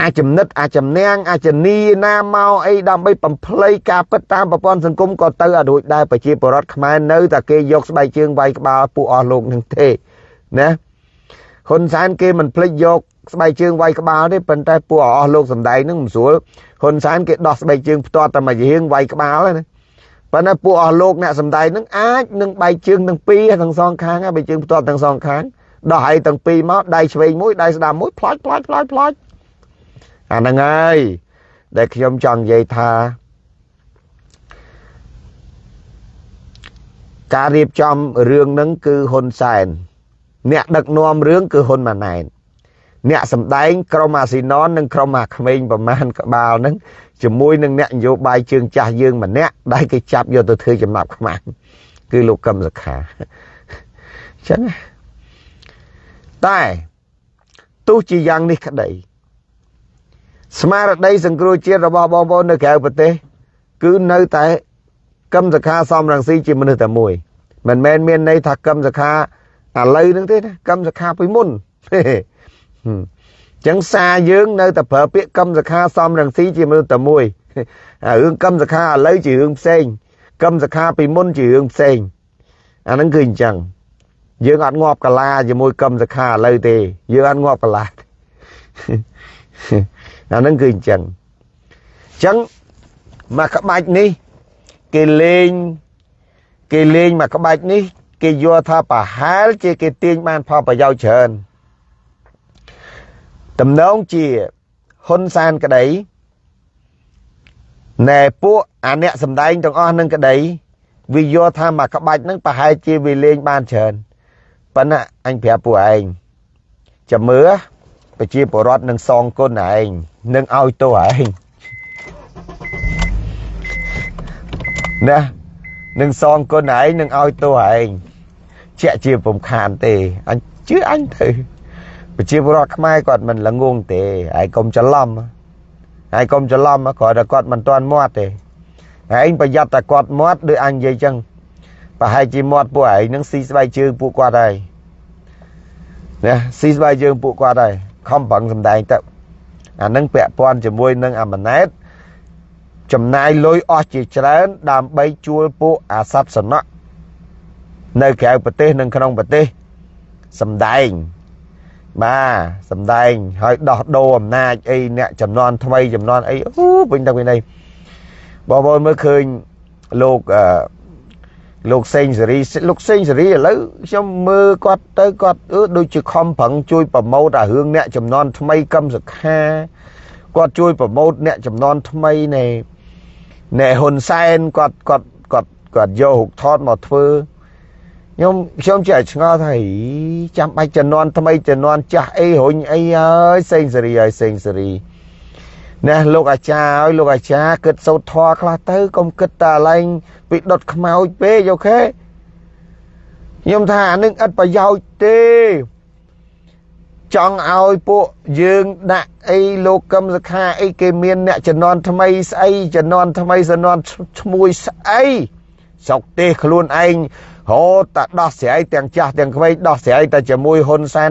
អាចចំណិតអាចចំណាំងអាចនីណាមកអីដើម្បីបំភ្លៃការពិតតាមប្រព័ន្ធសង្គមក៏ទៅអត់រួចដែរប្រជាពលរដ្ឋខ្មែរនៅតែគេយកស្បែកជើងវាយក្បាលពួកអស់លោកនឹងទេណាហ៊ុនសែនគេមិនភ្លេចយកស្បែកជើងវាយក្បាលទេប៉ុន្តែពួកអស់លោកសំដែងនឹងមិនស្រួលហ៊ុនសែនគេដោះស្បែកជើងផ្ទាត់តែមួយរៀងវាយក្បាលណាប៉ុន្តែពួកអស់លោកអ្នកសំដែងនឹងអាចនឹងបែកជើងទាំងពីរទាំងសងខាងបែកជើងផ្ទាត់ទាំងសងខាងដោះឲ្យទាំងពីរមកដៃឆ្វេងមួយដៃស្ដាំមួយផ្លាច់ផ្លាច់ផ្លាច់ផ្លាច់ អាហ្នឹងហើយដែលខ្ញុំចង់និយាយថាការរៀបចំរឿងហ្នឹងគឺហ៊ុនសែនអ្នកដឹកនាំរឿងគឺហ៊ុនម៉ាណែតអ្នកសំដែងក្រុមអាស៊ីណននិងក្រុមអាក្មេងប្រមាណក្បាលហ្នឹងជាមួយនឹងអ្នកនយោបាយជើងចាស់យើងម្នាក់ដែលគេចាប់យកទៅធ្វើចំណាប់ខ្មាំងគឺលោកកឹមសុខាអញ្ចឹងតែទោះជាយ៉ាងនេះក្តី ស្មារតីសង្គ្រោះជាតិរបស់បងប្អូននៅក្រៅប្រទេស គឺនៅតែកឹមសខាសំរងស៊ីជាមនុស្សតែមួយមិនមែនមានន័យថាកឹមសខាឥឡូវហ្នឹងទេណាកឹមសខាពីមុនចឹងសារយើងនៅតែប្រើពាក្យកឹមសខាសំរងស៊ីជាមនុស្សតែមួយរឿងកឹមសខាឥឡូវជារឿងផ្សេងកឹមសខាពីមុនជារឿងផ្សេងអាហ្នឹងគឺអញ្ចឹងយើងអត់ងាប់កាឡាជាមួយកឹមសខាឥឡូវទេ យើងអត់ងាប់កាឡា អាហ្នឹងគឺអញ្ចឹងអញ្ចឹងមកក្បាច់នេះ គេលេងគេលេងមកក្បាច់នេះ គេយល់ថាប្រហែលជាគេទាញបានផលប្រយោជន៍ច្រើនតំណងជាហ៊ុនសានក្តីណែពួកអាអ្នកសំដែងទាំងអស់នឹងក្តីវាយល់ថាមកក្បាច់ហ្នឹងប្រហែលជាវាលេងបានច្រើនប៉ុន្តែអញប្រាប់ពួកឯងចាំមើល ប្រជាពលរដ្ឋនឹងសងគុណឯងនឹងឲ្យទោសឯងណានឹងសងគុណឯងនឹងឲ្យទោសឯងជាក់ជាពំខានទេអញជឿអញទៅប្រជាពលរដ្ឋខ្មែរគាត់មិនល្ងងទេហើយកុំច្រឡំហើយកុំច្រឡំគ្រាន់តែគាត់មិនទាន់មាត់ទេឯងប្រយ័ត្នតែគាត់មាត់ដូចអញនិយាយចឹងប្រហែលជាមាត់ពួកឯងនឹងស៊ីស្បែកជើងពួកគាត់ហើយណាស៊ីស្បែកជើងពួកគាត់ហើយ ខំប្រឹងសំដែងទៅអានឹងពាក់ព័ន្ធជាមួយនឹងអាម៉ាណែតចំណាយលុយអស់ជាច្រើន ដើម្បីជួលពួកអាសត្វសំណក់នៅក្រៅប្រទេសនិងក្នុងប្រទេសសំដែងបាទសំដែងហើយដោះដូរអំណាចអីអ្នកចំនួនថ្មីចំនួនអីអូពេញទៅវិញនេះបងប្អូនមើលឃើញលោកអឺ លោកសេងសេរីលោកសេងសេរីឥឡូវខ្ញុំមើលគាត់ទៅគាត់អឺដូចជាខំប្រឹងជួយប្រម៉ូតអារឿងអ្នកចំនួនថ្មីកឹមសុខាគាត់ជួយប្រម៉ូតអ្នកចំនួនថ្មីនៃណែហ៊ុនសែនគាត់គាត់គាត់គាត់យករូបថតមកធ្វើខ្ញុំខ្ញុំចេះឆ្ងល់ថាចាំបាច់ជំនាន់ថ្មីជំនាន់ចាស់អីរុញអីហើយសេងសេរីហើយសេងសេរី ណែលោកអាចារ្យឲ្យលោកអាចារ្យគិតសោតធွာខ្លះទៅកុំគិតតែឡែងពីដុតខ្មោចពេកអូខេខ្ញុំថាអានឹងឥតប្រយោជន៍ទេចង់ឲ្យពួកយើងដាក់អីលោកកឹមសខាអីគេមានអ្នកជំនាន់ថ្មីស្អីជំនាន់ថ្មីជំនាន់ឈ្មោះស្អីស្រុកទេសខ្លួនឯង ហូតតែដោះស្រាយទាំងចាស់ទាំងក្មេងដោះស្រាយតែជាមួយហ៊ុនសែន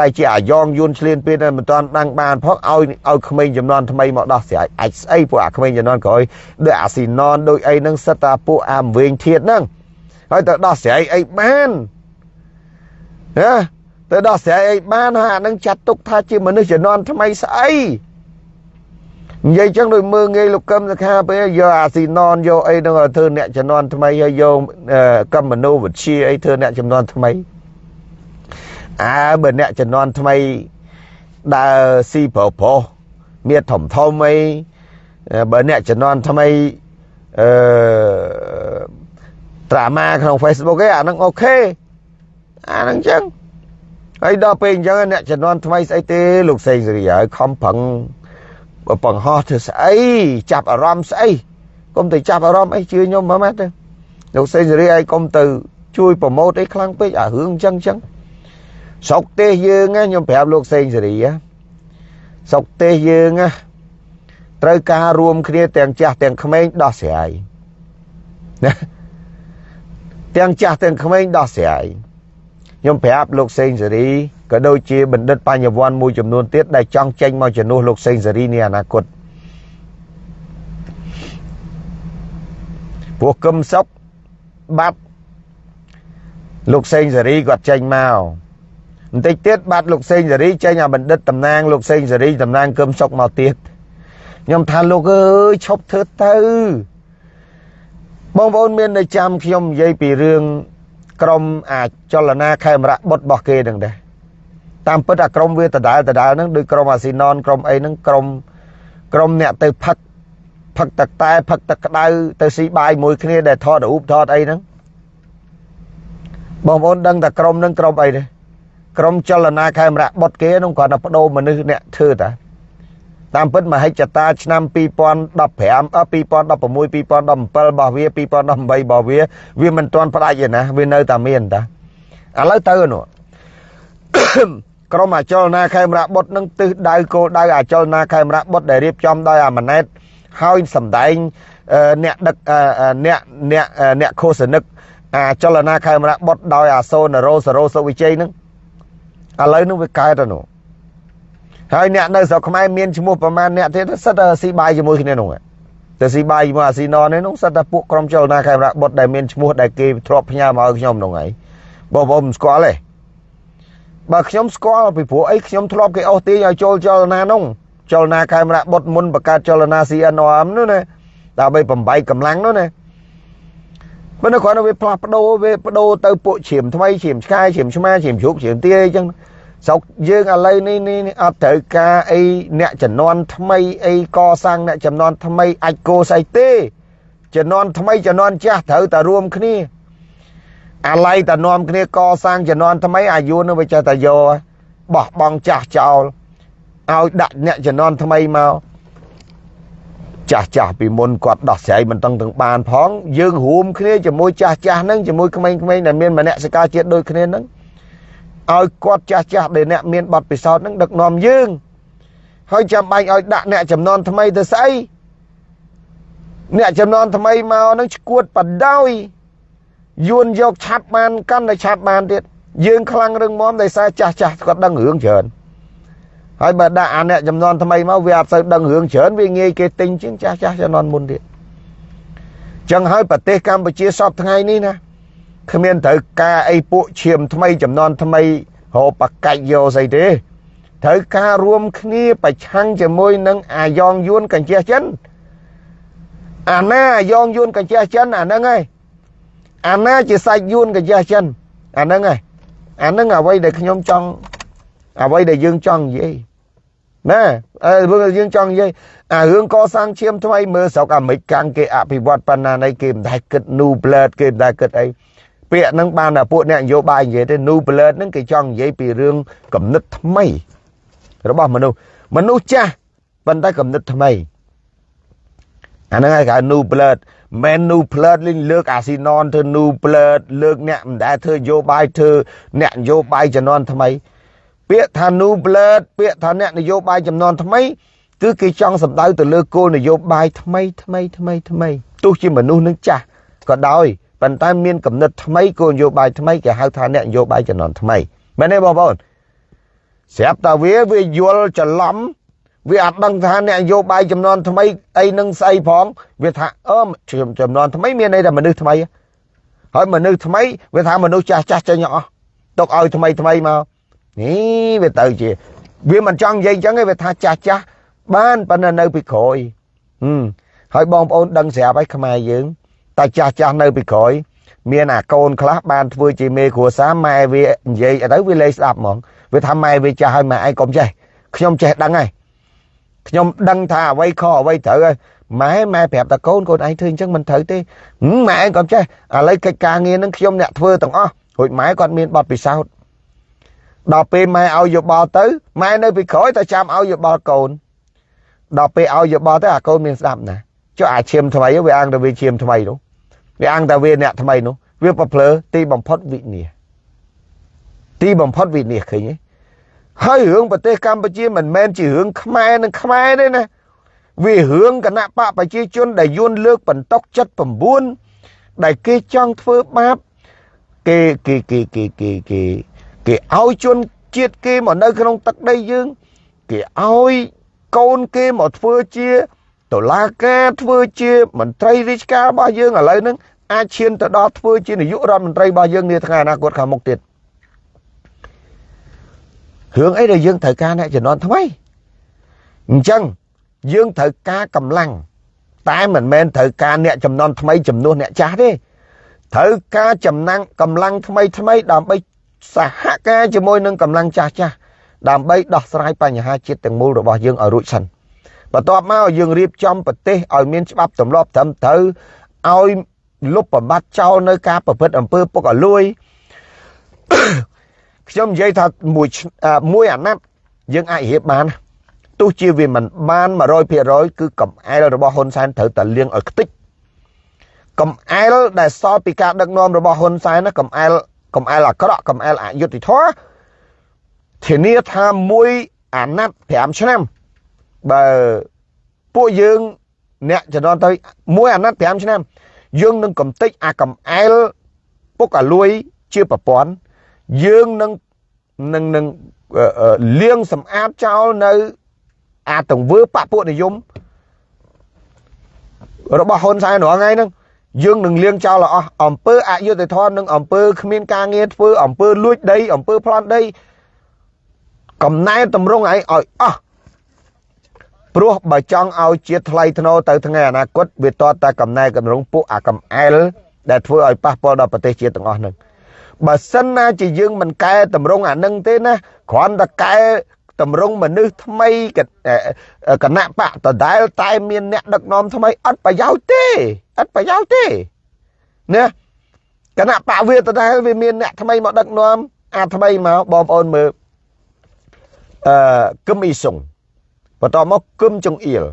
ដែលជាអាយ៉ងយួនឆ្លៀនពេលដែលមិនទាន់ដឹងបានផងឲ្យឲ្យក្មេងចំនួនថ្មីមកដោះស្រាយអាចស្អីពួកអាក្មេងចំនួនក្រោយដូចអាស៊ីណនដូចអីហ្នឹងសិតតែពួកអាមវិញធៀតហ្នឹងហើយទៅដោះស្រាយអីបានណាទៅដោះស្រាយអីបានហើយអានឹងចាត់ទុកថាជាមនុស្សជំនាន់ថ្មីស្អី និយាយចឹងដូចមើងងាយលោកកឹមសខាពេលយកអាស៊ីណនយកអីនឹងធ្វើអ្នកជំនាន់ថ្មីហើយយកកឹមមនោវិជ្ជាអីធ្វើអ្នកជំនាន់ថ្មីអើបើអ្នកជំនាន់ថ្មីដើរស៊ីប្រុសប្រុសមានធំធំអីបើអ្នកជំនាន់ថ្មីអឺត្រាម៉ាក្នុង Facebook ឯអាហ្នឹងអូខេអាហ្នឹងចឹងហើយដល់ពេលអញ្ចឹងអ្នកជំនាន់ថ្មីស្អីទេលោកសេងសេរីហើយខំប្រឹង បង្ហោះធ្វើស្អីចាប់អារម្មណ៍ស្អីកុំទៅចាប់អារម្មណ៍អីជឿខ្ញុំមើលមកទៅលោកសេងសេរីឲ្យកុំទៅជួយប្រម៉ូតអីខ្លាំងពេកអារឿងអញ្ចឹងអញ្ចឹងស្រុកទេសយើងខ្ញុំប្រាប់លោកសេងសេរីស្រុកទេសយើងត្រូវការរួមគ្នាទាំងចាស់ទាំងក្មេងដោះស្រាយណាទាំងចាស់ទាំងក្មេងដោះស្រាយខ្ញុំប្រាប់លោកសេងសេរី ក៏ដូចជាបណ្ឌិតបញ្ញវន្តមួយចំនួនទៀតដែលចង់ចេញមកជំនួសលោកសេងសេរីនាអនាគតពួកកឹមសុខបាត់លោកសេងសេរីគាត់ចេញមកបន្តិចទៀតបាត់លោកសេងសេរីចេញអាបណ្ឌិតតំណាងលោកសេងសេរីតំណាងកឹមសុខមកទៀតខ្ញុំថាលោកអើយឈប់ធ្វើទៅបងប្អូនមាននៅចាំខ្ញុំនិយាយពីរឿងក្រមអាចលនាខេមរៈបុតរបស់គេនឹងដែរ តាមពិតអាក្រមវាដដែលដដែលហ្នឹងដូចក្រមអាស៊ីណនក្រមអីហ្នឹងក្រមក្រមអ្នកទៅផឹកផឹកទឹកតែផឹកទឹកក្តៅទៅស៊ីបាយមួយគ្នាដែលថតរូបថតអីហ្នឹងបងប្អូនដឹងតែក្រមហ្នឹងក្រមអីទេក្រុមចលនាខេមរៈបុតគេនោះគាត់តែបដូរមនុស្សអ្នកធ្វើតាតាមពិតមហិច្ឆតាឆ្នាំ2015 2016 2017របស់វា2018របស់វាវាមិនទាន់ផ្ដាច់ទេណាវានៅតែមានតាឥឡូវទៅនោះ ក្រុមអចលនាខេមរៈបុតនឹងទិសដៅគោលដៅអចលនាខេមរៈបុតដែលរៀបចំដោយអាម៉ាណែតហើយសម្ដែងអ្នកដឹកអ្នកអ្នកអ្នកឃោសនិកអាចលនាខេមរៈបុតដោយអាសូនរោសរោសុវិជ័យនឹងឥឡូវនឹងវាកើតទៅនោះហើយអ្នកនៅស្រុកខ្មែរមានឈ្មោះប្រមាណអ្នកទៀតសិតតែស៊ីបាយជាមួយគ្នានោះតែស៊ីបាយជាមួយអាស៊ីណនេះនោះសិតតែពួកក្រុមចលនាខេមរៈបុតដែលមានឈ្មោះដែលគេធ្លាប់ផ្ញើមកឲ្យខ្ញុំនោះហើយបងប្អូនមិនស្គាល់ទេ បើខ្ញុំស្គាល់ពីព្រោះអីខ្ញុំធ្លាប់គេអស់ទាញឲ្យចូលចលនានោះចលនាខេមរៈបុតមុនបង្កើតចលនា CNRM នោះណាដើម្បីបំបីកម្លាំងនោះណាបើនៅគ្រាន់តែវាផ្លាស់ប្ដូរវាប្ដូរទៅពួកជ្រាមថ្មីជ្រាមឆ្កែជ្រាមឆ្មាជ្រាមជ្រូកជ្រាមទាអីចឹងស្រុកយើងឥឡូវនេះនេះអត់ត្រូវការអីអ្នកចំនួនថ្មីអីកសាងអ្នកចំនួនថ្មីអាចគោស្អីទេចំនួនថ្មីចំនួនចាស់ត្រូវតែរួមគ្នា អាឡ័យតែនាំគ្នាកសាងចំនួនថ្មីអាយុនឹងវាចេះតែយកបោះបង់ចាស់ចោលឲ្យដាក់អ្នកចំនួនថ្មីមកចាស់ចាស់ពីមុនគាត់ដោះស្រាយមិនតឹងទាំងបានផងយើងរួមគ្នាជាមួយចាស់ចាស់ហ្នឹងជាមួយក្មេងៗដែលមានមនសិការជាតិដូចគ្នាហ្នឹងឲ្យគាត់ចាស់ចាស់ដែលអ្នកមានបទពិសោធន៍ហ្នឹងដឹកនាំយើងហើយចាំបាច់ឲ្យដាក់អ្នកចំនួនថ្មីទៅស្អីអ្នកចំនួនថ្មីមកហ្នឹងឈួតបដោយ យួនយកឆាប់បានកាន់តែឆាប់បានទៀតយើងខ្លាំងរឹងមាំដោយសារចាស់ចាស់គាត់ដឹងរឿងច្រើនហើយបើដាក់អាអ្នកចំនួនថ្មីមកវាអត់សូវដឹងរឿងច្រើនវាងាយគេទិញជាងចាស់ចាស់ចំនួនមុនទៀតចឹងហើយប្រទេសកម្ពុជាសពថ្ងៃនេះណាគ្មានត្រូវការអីពួកឈាមថ្មីចំនួនថ្មីរកបកាច់យកស្អីទេត្រូវការរួមគ្នាប្រឆាំងជាមួយនឹងអាយ៉ងយួនកញ្ជះចិនអាណាអាយ៉ងយួនកញ្ជះចិនអាហ្នឹងហើយ អាណាជាសាច់យួនកញ្ជះចិនអាហ្នឹងហើយអាហ្នឹងអ្វីដែលខ្ញុំចង់អ្វីដែលយើងចង់និយាយណាអើយើងចង់និយាយអារឿងកសាងឈាមថ្មីមើលស្រុកអាមេរិកកាំងគេអភិវឌ្ឍប៉ុណ្ណាណីគេមិនដែលគិត new blood គេមិនដែលគិតអីពាក្យហ្នឹងបានតែពួកអ្នកនយោបាយនិយាយទេ new blood ហ្នឹងគេចង់និយាយពីរឿងគំនិតថ្មី របស់មនុស្សមនុស្សចាស់ប៉ុន្តែគំនិតថ្មីអាហ្នឹងគេហៅ new blood មិន new blood លេងលើកអាស៊ីណនធ្វើ new blood លើកអ្នកមិនដែលធ្វើនយោបាយធ្វើអ្នកនយោបាយជំនាន់ថ្មី ពាក្យថា new blood ពាក្យថាអ្នកនយោបាយចំនួនថ្មី គឺគេចង់សម្ដៅទៅលើគោលនយោបាយថ្មីថ្មីថ្មីថ្មីទោះជាមនុស្សនឹងចាស់ក៏ដោយប៉ុន្តែមានកំណត់ថ្មីគោលនយោបាយថ្មីគេហៅថាអ្នកនយោបាយចំនួនថ្មីមែនទេបងប្អូនស្រាប់តែវាវាយល់ច្រឡំ វាអត់ដឹងថាអ្នកនយោបាយចំនួនថ្មីអីនឹងស្អីផងវាថាអឺចំនួនថ្មីមានន័យថាមនុស្សថ្មីហើយមនុស្សថ្មីវាថាមនុស្សចាស់ចាស់ចេញអស់ទុកឲ្យថ្មីថ្មីមកនេះវាទៅជា វាមិនចង់និយាយអញ្ចឹងទេវាថាចាស់ចាស់បានប៉ុន្តែនៅពីក្រោយហឹមហើយបងប្អូនដឹងស្រាប់ហើយខ្មែរយើងតែចាស់ចាស់នៅពីក្រោយមានអាកូនខ្លះបានធ្វើជាមេគ្រួសារម៉ែវានិយាយទៅវាលេងស្ដាប់ហ្មងវាថាម៉ែវាចាស់ហើយម៉ែឯងកុំចេះខ្ញុំចេះដឹងហើយ ខ្ញុំដឹងថាអ្វីខុសអ្វីត្រូវហើយម៉ែម៉ែប្រាប់តកូនកូនឯងធ្វើអញ្ចឹងមិនត្រូវទេម៉ែឯងកុំចេះឥឡូវកិច្ចការងារនឹងខ្ញុំអ្នកធ្វើទាំងអស់រួចម៉ែគាត់មានបទពិសោធន៍ដល់ពេលម៉ែឲ្យយោបល់ទៅម៉ែនៅពីក្រោយតែចាំឲ្យយោបល់កូនដល់ពេលឲ្យយោបល់ទៅអាកូនមានស្ដាប់ណាចុះអាឈាមថ្មីវាអង្គតែវាឈាមថ្មីនោះវាអង្គតែវាអ្នកថ្មីនោះវាប្រភ្លើទីបំផុតវិនិច្ឆ័យទីបំផុតវិនិច្ឆ័យឃើញទេ ហើយរឿងប្រទេសកម្ពុជាមិនមែនជារឿងខ្មែរនឹងខ្មែរទេណាវារឿងគណៈបកប្រជាជនដែលយួនលើកបន្តុក79ដែលគេចង់ធ្វើបាបគេគេគេគេគេគេគេឲ្យជនជាតិគេមកនៅក្នុងទឹកដីយើង គេឲ្យកូនគេមកធ្វើជាតុលាការធ្វើជាមន្ត្រីរាជការរបស់យើងឥឡូវហ្នឹងអាចឈានទៅដល់ធ្វើជានាយករដ្ឋមន្ត្រីរបស់យើងនាថ្ងៃអនាគតខាងមុខទៀត រឿងអីដែលយើងត្រូវការអ្នកជំនាន់ថ្មីអញ្ចឹងយើងត្រូវការកម្លាំងតែមិនមែនត្រូវការអ្នកចំនួនថ្មីចំនួនអ្នកចាស់ទេត្រូវការចំណាំងកម្លាំងថ្មីថ្មីដើម្បីសហការជាមួយនឹងកម្លាំងចាស់ចាស់ដើម្បីដោះស្រាយបញ្ហាជាតិទាំងមូលរបស់យើងឲ្យរួចសិនបន្ទាប់មកយើងរៀបចំប្រទេសឲ្យមានច្បាប់ទម្លាប់ត្រឹមត្រូវឲ្យលុបបំបត្តិចោលនៅការប្រព្រឹត្តអំពើពុករលួយ ខ្ញុំនិយាយថាមួយមួយអាណត្តិយើងអាចរៀបបានទោះជាវាមិនបាន100%គឺកំអែលរបស់ហ៊ុនសែនត្រូវតែលៀងឲ្យខ្ទេចកំអែលដែលសល់ពីការដឹកនាំរបស់ហ៊ុនសែនណាកំអែលកំអែលអាក្រក់កំអែលអយុត្តិធម៌ធានាថាមួយអាណត្តិ5ឆ្នាំបើពួកយើងអ្នកចំនួនទៅមួយអាណត្តិ5ឆ្នាំយើងនឹងកំទេចអាកំអែលពុកអាលួយជាប្រព័ន្ធ យើងនឹងនឹងនឹងលៀងសម្អាតចោលនៅអាទង្វើបពុនិយមរបស់ហ៊ុនសែនរាល់ថ្ងៃហ្នឹងយើងនឹងលៀងចោលអស់អំពើអយុត្តិធម៌និងអំពើគ្មានការងារធ្វើអំពើលួចដីអំពើប្លន់ដីកំណែតម្រង់ឯងឲ្យអស់ព្រោះបើចង់ឲ្យជាតិថ្លៃថ្នូរទៅថ្ងៃអនាគតវាតតតែកំណែកម្រងពួកអាកំអែលដែលធ្វើឲ្យប៉ះពាល់ដល់ប្រទេសជាតិទាំងអស់ហ្នឹង បើសិនណាជាយើងមិនកែតម្រង់អានឹងទេណាគ្រាន់តែកែតម្រង់មនុស្សថ្មីគណៈបកដដែលតែមានអ្នកដឹកនាំថ្មីអត់ប្រយោជន៍ទេអត់ប្រយោជន៍ទេណាគណៈបកវាដដែលវាមានអ្នកថ្មីមកដឹកនាំអាថ្មីមកបងប្អូនមើលអឺគឹមអ៊ីសុងបន្តមកគឹមចុងអ៊ីល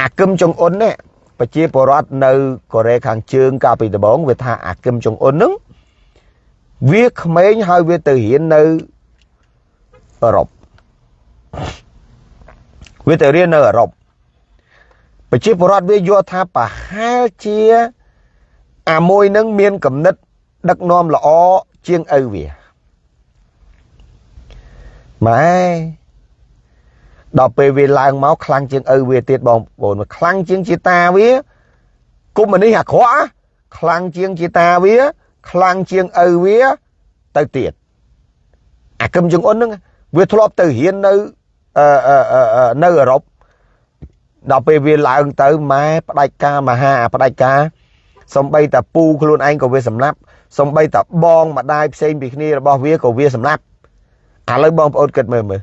អាគឹមចុងអ៊ុននេះប្រជាពលរដ្ឋនៅកូរ៉េខាងជើងកាលពីដំបូងវាថាអាគឹមចុងអ៊ុនហ្នឹង វាក្មេងហើយវាទៅរៀននៅអឺរ៉ុបវាទៅរៀននៅអឺរ៉ុបប្រជាពលរដ្ឋវាយល់ថាប្រហែលជាអាមួយនឹងមានគំនិតដឹកនាំល្អជាងឪវាម៉ែដល់ពេលវាឡើងមកខ្លាំងជាងឪវាទៀតបងប្អូនខ្លាំងជាងជាតាវាគុំនេះអាក្រក់ខ្លាំងជាងជាតាវា ខ្លាំងជាងឪវាទៅទៀតអាគឹមជុងអ៊ុនហ្នឹងវាធ្លាប់ទៅរៀននៅនៅអឺរ៉ុបដល់ពេលវាឡើងទៅម៉ែផ្ដាច់ការមហាផ្ដាច់ការសំបីតាពូខ្លួនឯងក៏វាសម្លាប់សំបីតាបងម្ដាយផ្សេងពីគ្នារបស់វាក៏វាសម្លាប់ឥឡូវបងប្អូនគិតមើលមើល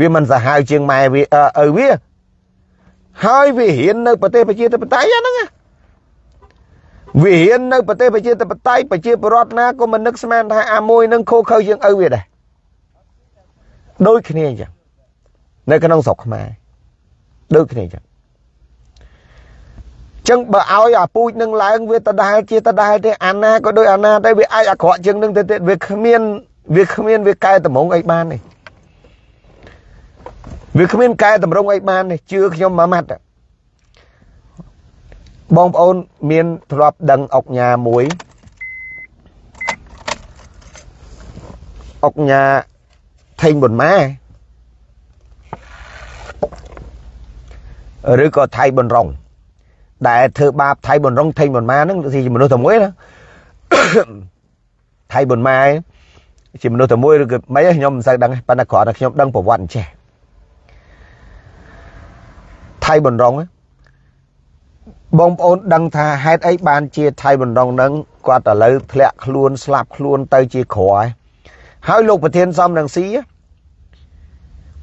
វាមិនសាហាវជាងម៉ែវាឪវាហើយវារៀននៅប្រទេសប្រជាធិបតេយ្យហ្នឹង វារៀននៅប្រទេសប្រជាធិបតេយ្យប្រជាពលរដ្ឋណាក៏មិននឹកស្មានថាអាមួយនឹងខូខើជាងឪវាដែរដូចគ្នាអញ្ចឹងនៅក្នុងស្រុកខ្មែរដូចគ្នាអញ្ចឹងចឹងបើឲ្យអាពូជនឹងឡើងវាដដែលជាដដែលទេអាណាក៏ដូចអាណាតែវាអាចអាក្រក់ជាងនឹងទៅទៀតវាគ្មានវាគ្មានវាកែតម្រង់អីបានទេវាគ្មានកែតម្រង់អីបានទេជឿខ្ញុំមួយម៉ាត់ បងប្អូនមានធ្លាប់ដឹងអុកញ៉ាមួយអុកញ៉ាថេងប៊ុនម៉ាឬក៏ថៃប៊ុនរង ដែលធ្វើបាបថៃប៊ុនរងថេងប៊ុនម៉ាហ្នឹងជាមនុស្សតែមួយណាថៃប៊ុនម៉ាជាមនុស្សតែមួយឬក៏មិនខ្ញុំមិនសូវដឹងប៉ុន្តែគ្រាន់តែខ្ញុំដឹងប្រវត្តិអញ្ចេះថៃប៊ុនរង បងប្អូនដឹងថាហេតុអីបានជាថៃប៊ុនរងហ្នឹងគាត់ឥឡូវធ្លាក់ខ្លួនស្លាប់ខ្លួនទៅជាក្រហើយហើយលោកប្រធានសំរងស៊ី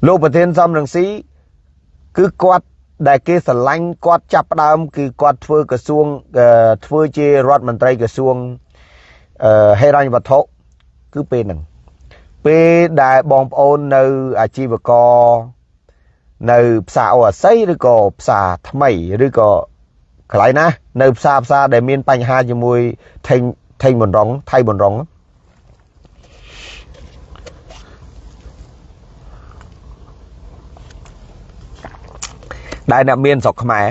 លោកប្រធានសំរងស៊ីគឺគាត់ដែលគេស្រឡាញ់គាត់ចាប់ផ្ដើមគឺគាត់ធ្វើក្រសួងធ្វើជារដ្ឋមន្ត្រីក្រសួងហេរញ្ញវត្ថុគឺពេលហ្នឹងពេលដែលបងប្អូននៅអាជីវករនៅផ្សារអូអាស័យឬក៏ផ្សារថ្មីឬក៏ កន្លែងណានៅផ្សារផ្សារដែលមានបញ្ហាជាមួយថេងថេងបនរងថៃបនរងដែលអ្នកមានស្រុកខ្មែរ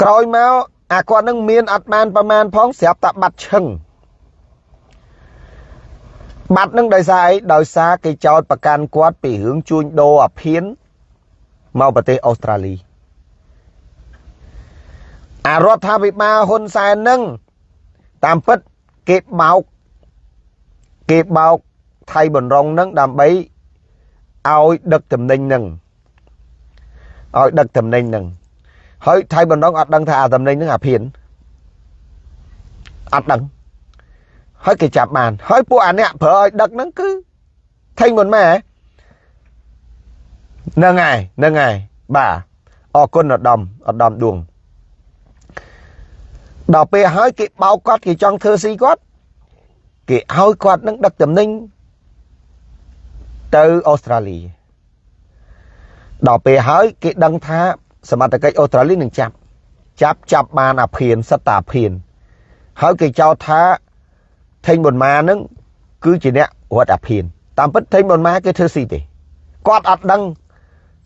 ក្រោយមកអាគាត់នឹងមានអត់បានប្រមាណផងស្រាប់តែបាត់ឈឹងបាត់នឹងដោយសារអីដោយសារគេចោទប្រកាន់គាត់ពីរឿងជួញដូរអាភៀន មកប្រទេសអូស្ត្រាលីអារដ្ឋាភិបាលហ៊ុនសែននឹងតាមពិតគេបោកគេបោកថៃបនរងនឹងដើម្បីឲ្យដឹកតំណែងនឹងឲ្យដឹកតំណែងនឹងហើយថៃបនរងអត់ដឹងថាអាតំណែងនឹងអាភៀនអត់ដឹងហើយគេចាប់បានហើយពួកអាអ្នកប្រើឲ្យដឹកហ្នឹងគឺថេងមុនម៉ែ ហ្នឹងហើយហ្នឹងហើយបាទអរគុណឧត្តមឧត្តមដួងដល់ពេលហើយគេបោកគាត់គេចង់ធ្វើស៊ីគាត់គេឲ្យគាត់នឹងដឹកតំណែងទៅអូស្ត្រាលីដល់ពេលហើយគេដឹងថាសមត្ថកិច្ចអូស្ត្រាលីនឹងចាប់ចាប់ចាប់បានអាភៀនសត្តាភៀនហើយគេចោទថាថេងប៊ុនម៉ានឹងគឺជាអ្នករត់អាភៀនតាមពិតថេងប៊ុនម៉ាគេធ្វើស៊ីទេគាត់អត់ដឹង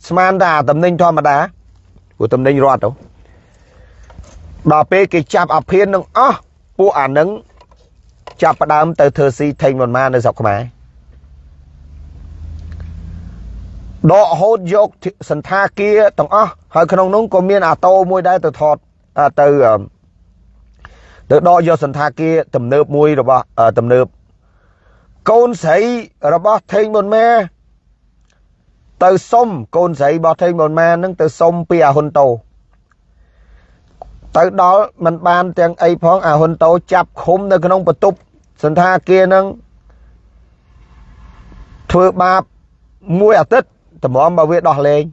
ស្មានតែអាតំណែងធម្មតាព្រោះតំណែងរត់ទៅដល់ពេលគេចាប់អាភៀននឹងអស់ពួកអានឹងចាប់ផ្ដើមទៅធ្វើស៊ីថេងប៊ុនម៉ានៅស្រុកខ្មែរដកហូតយកសន្តាគារទាំងអស់ហើយក្នុងនោះក៏មានអាតូមួយដែរទៅថតទៅទៅដកយកសន្តាគារទំនើបមួយរបស់ទំនើបកូនស្រីរបស់ថេងមុនម៉ែ ទៅសុំកូនស្រីរបស់ថេងមុនម៉ែនឹងទៅសុំពីអាហ៊ុនតូទៅដល់มันបានទាំងអីផងអាហ៊ុនតូចាប់ឃុំនៅក្នុងបន្ទប់សន្តាគារនឹងធ្វើបាបមួយអាទិត្យតម្រាំបើវាដោះលែង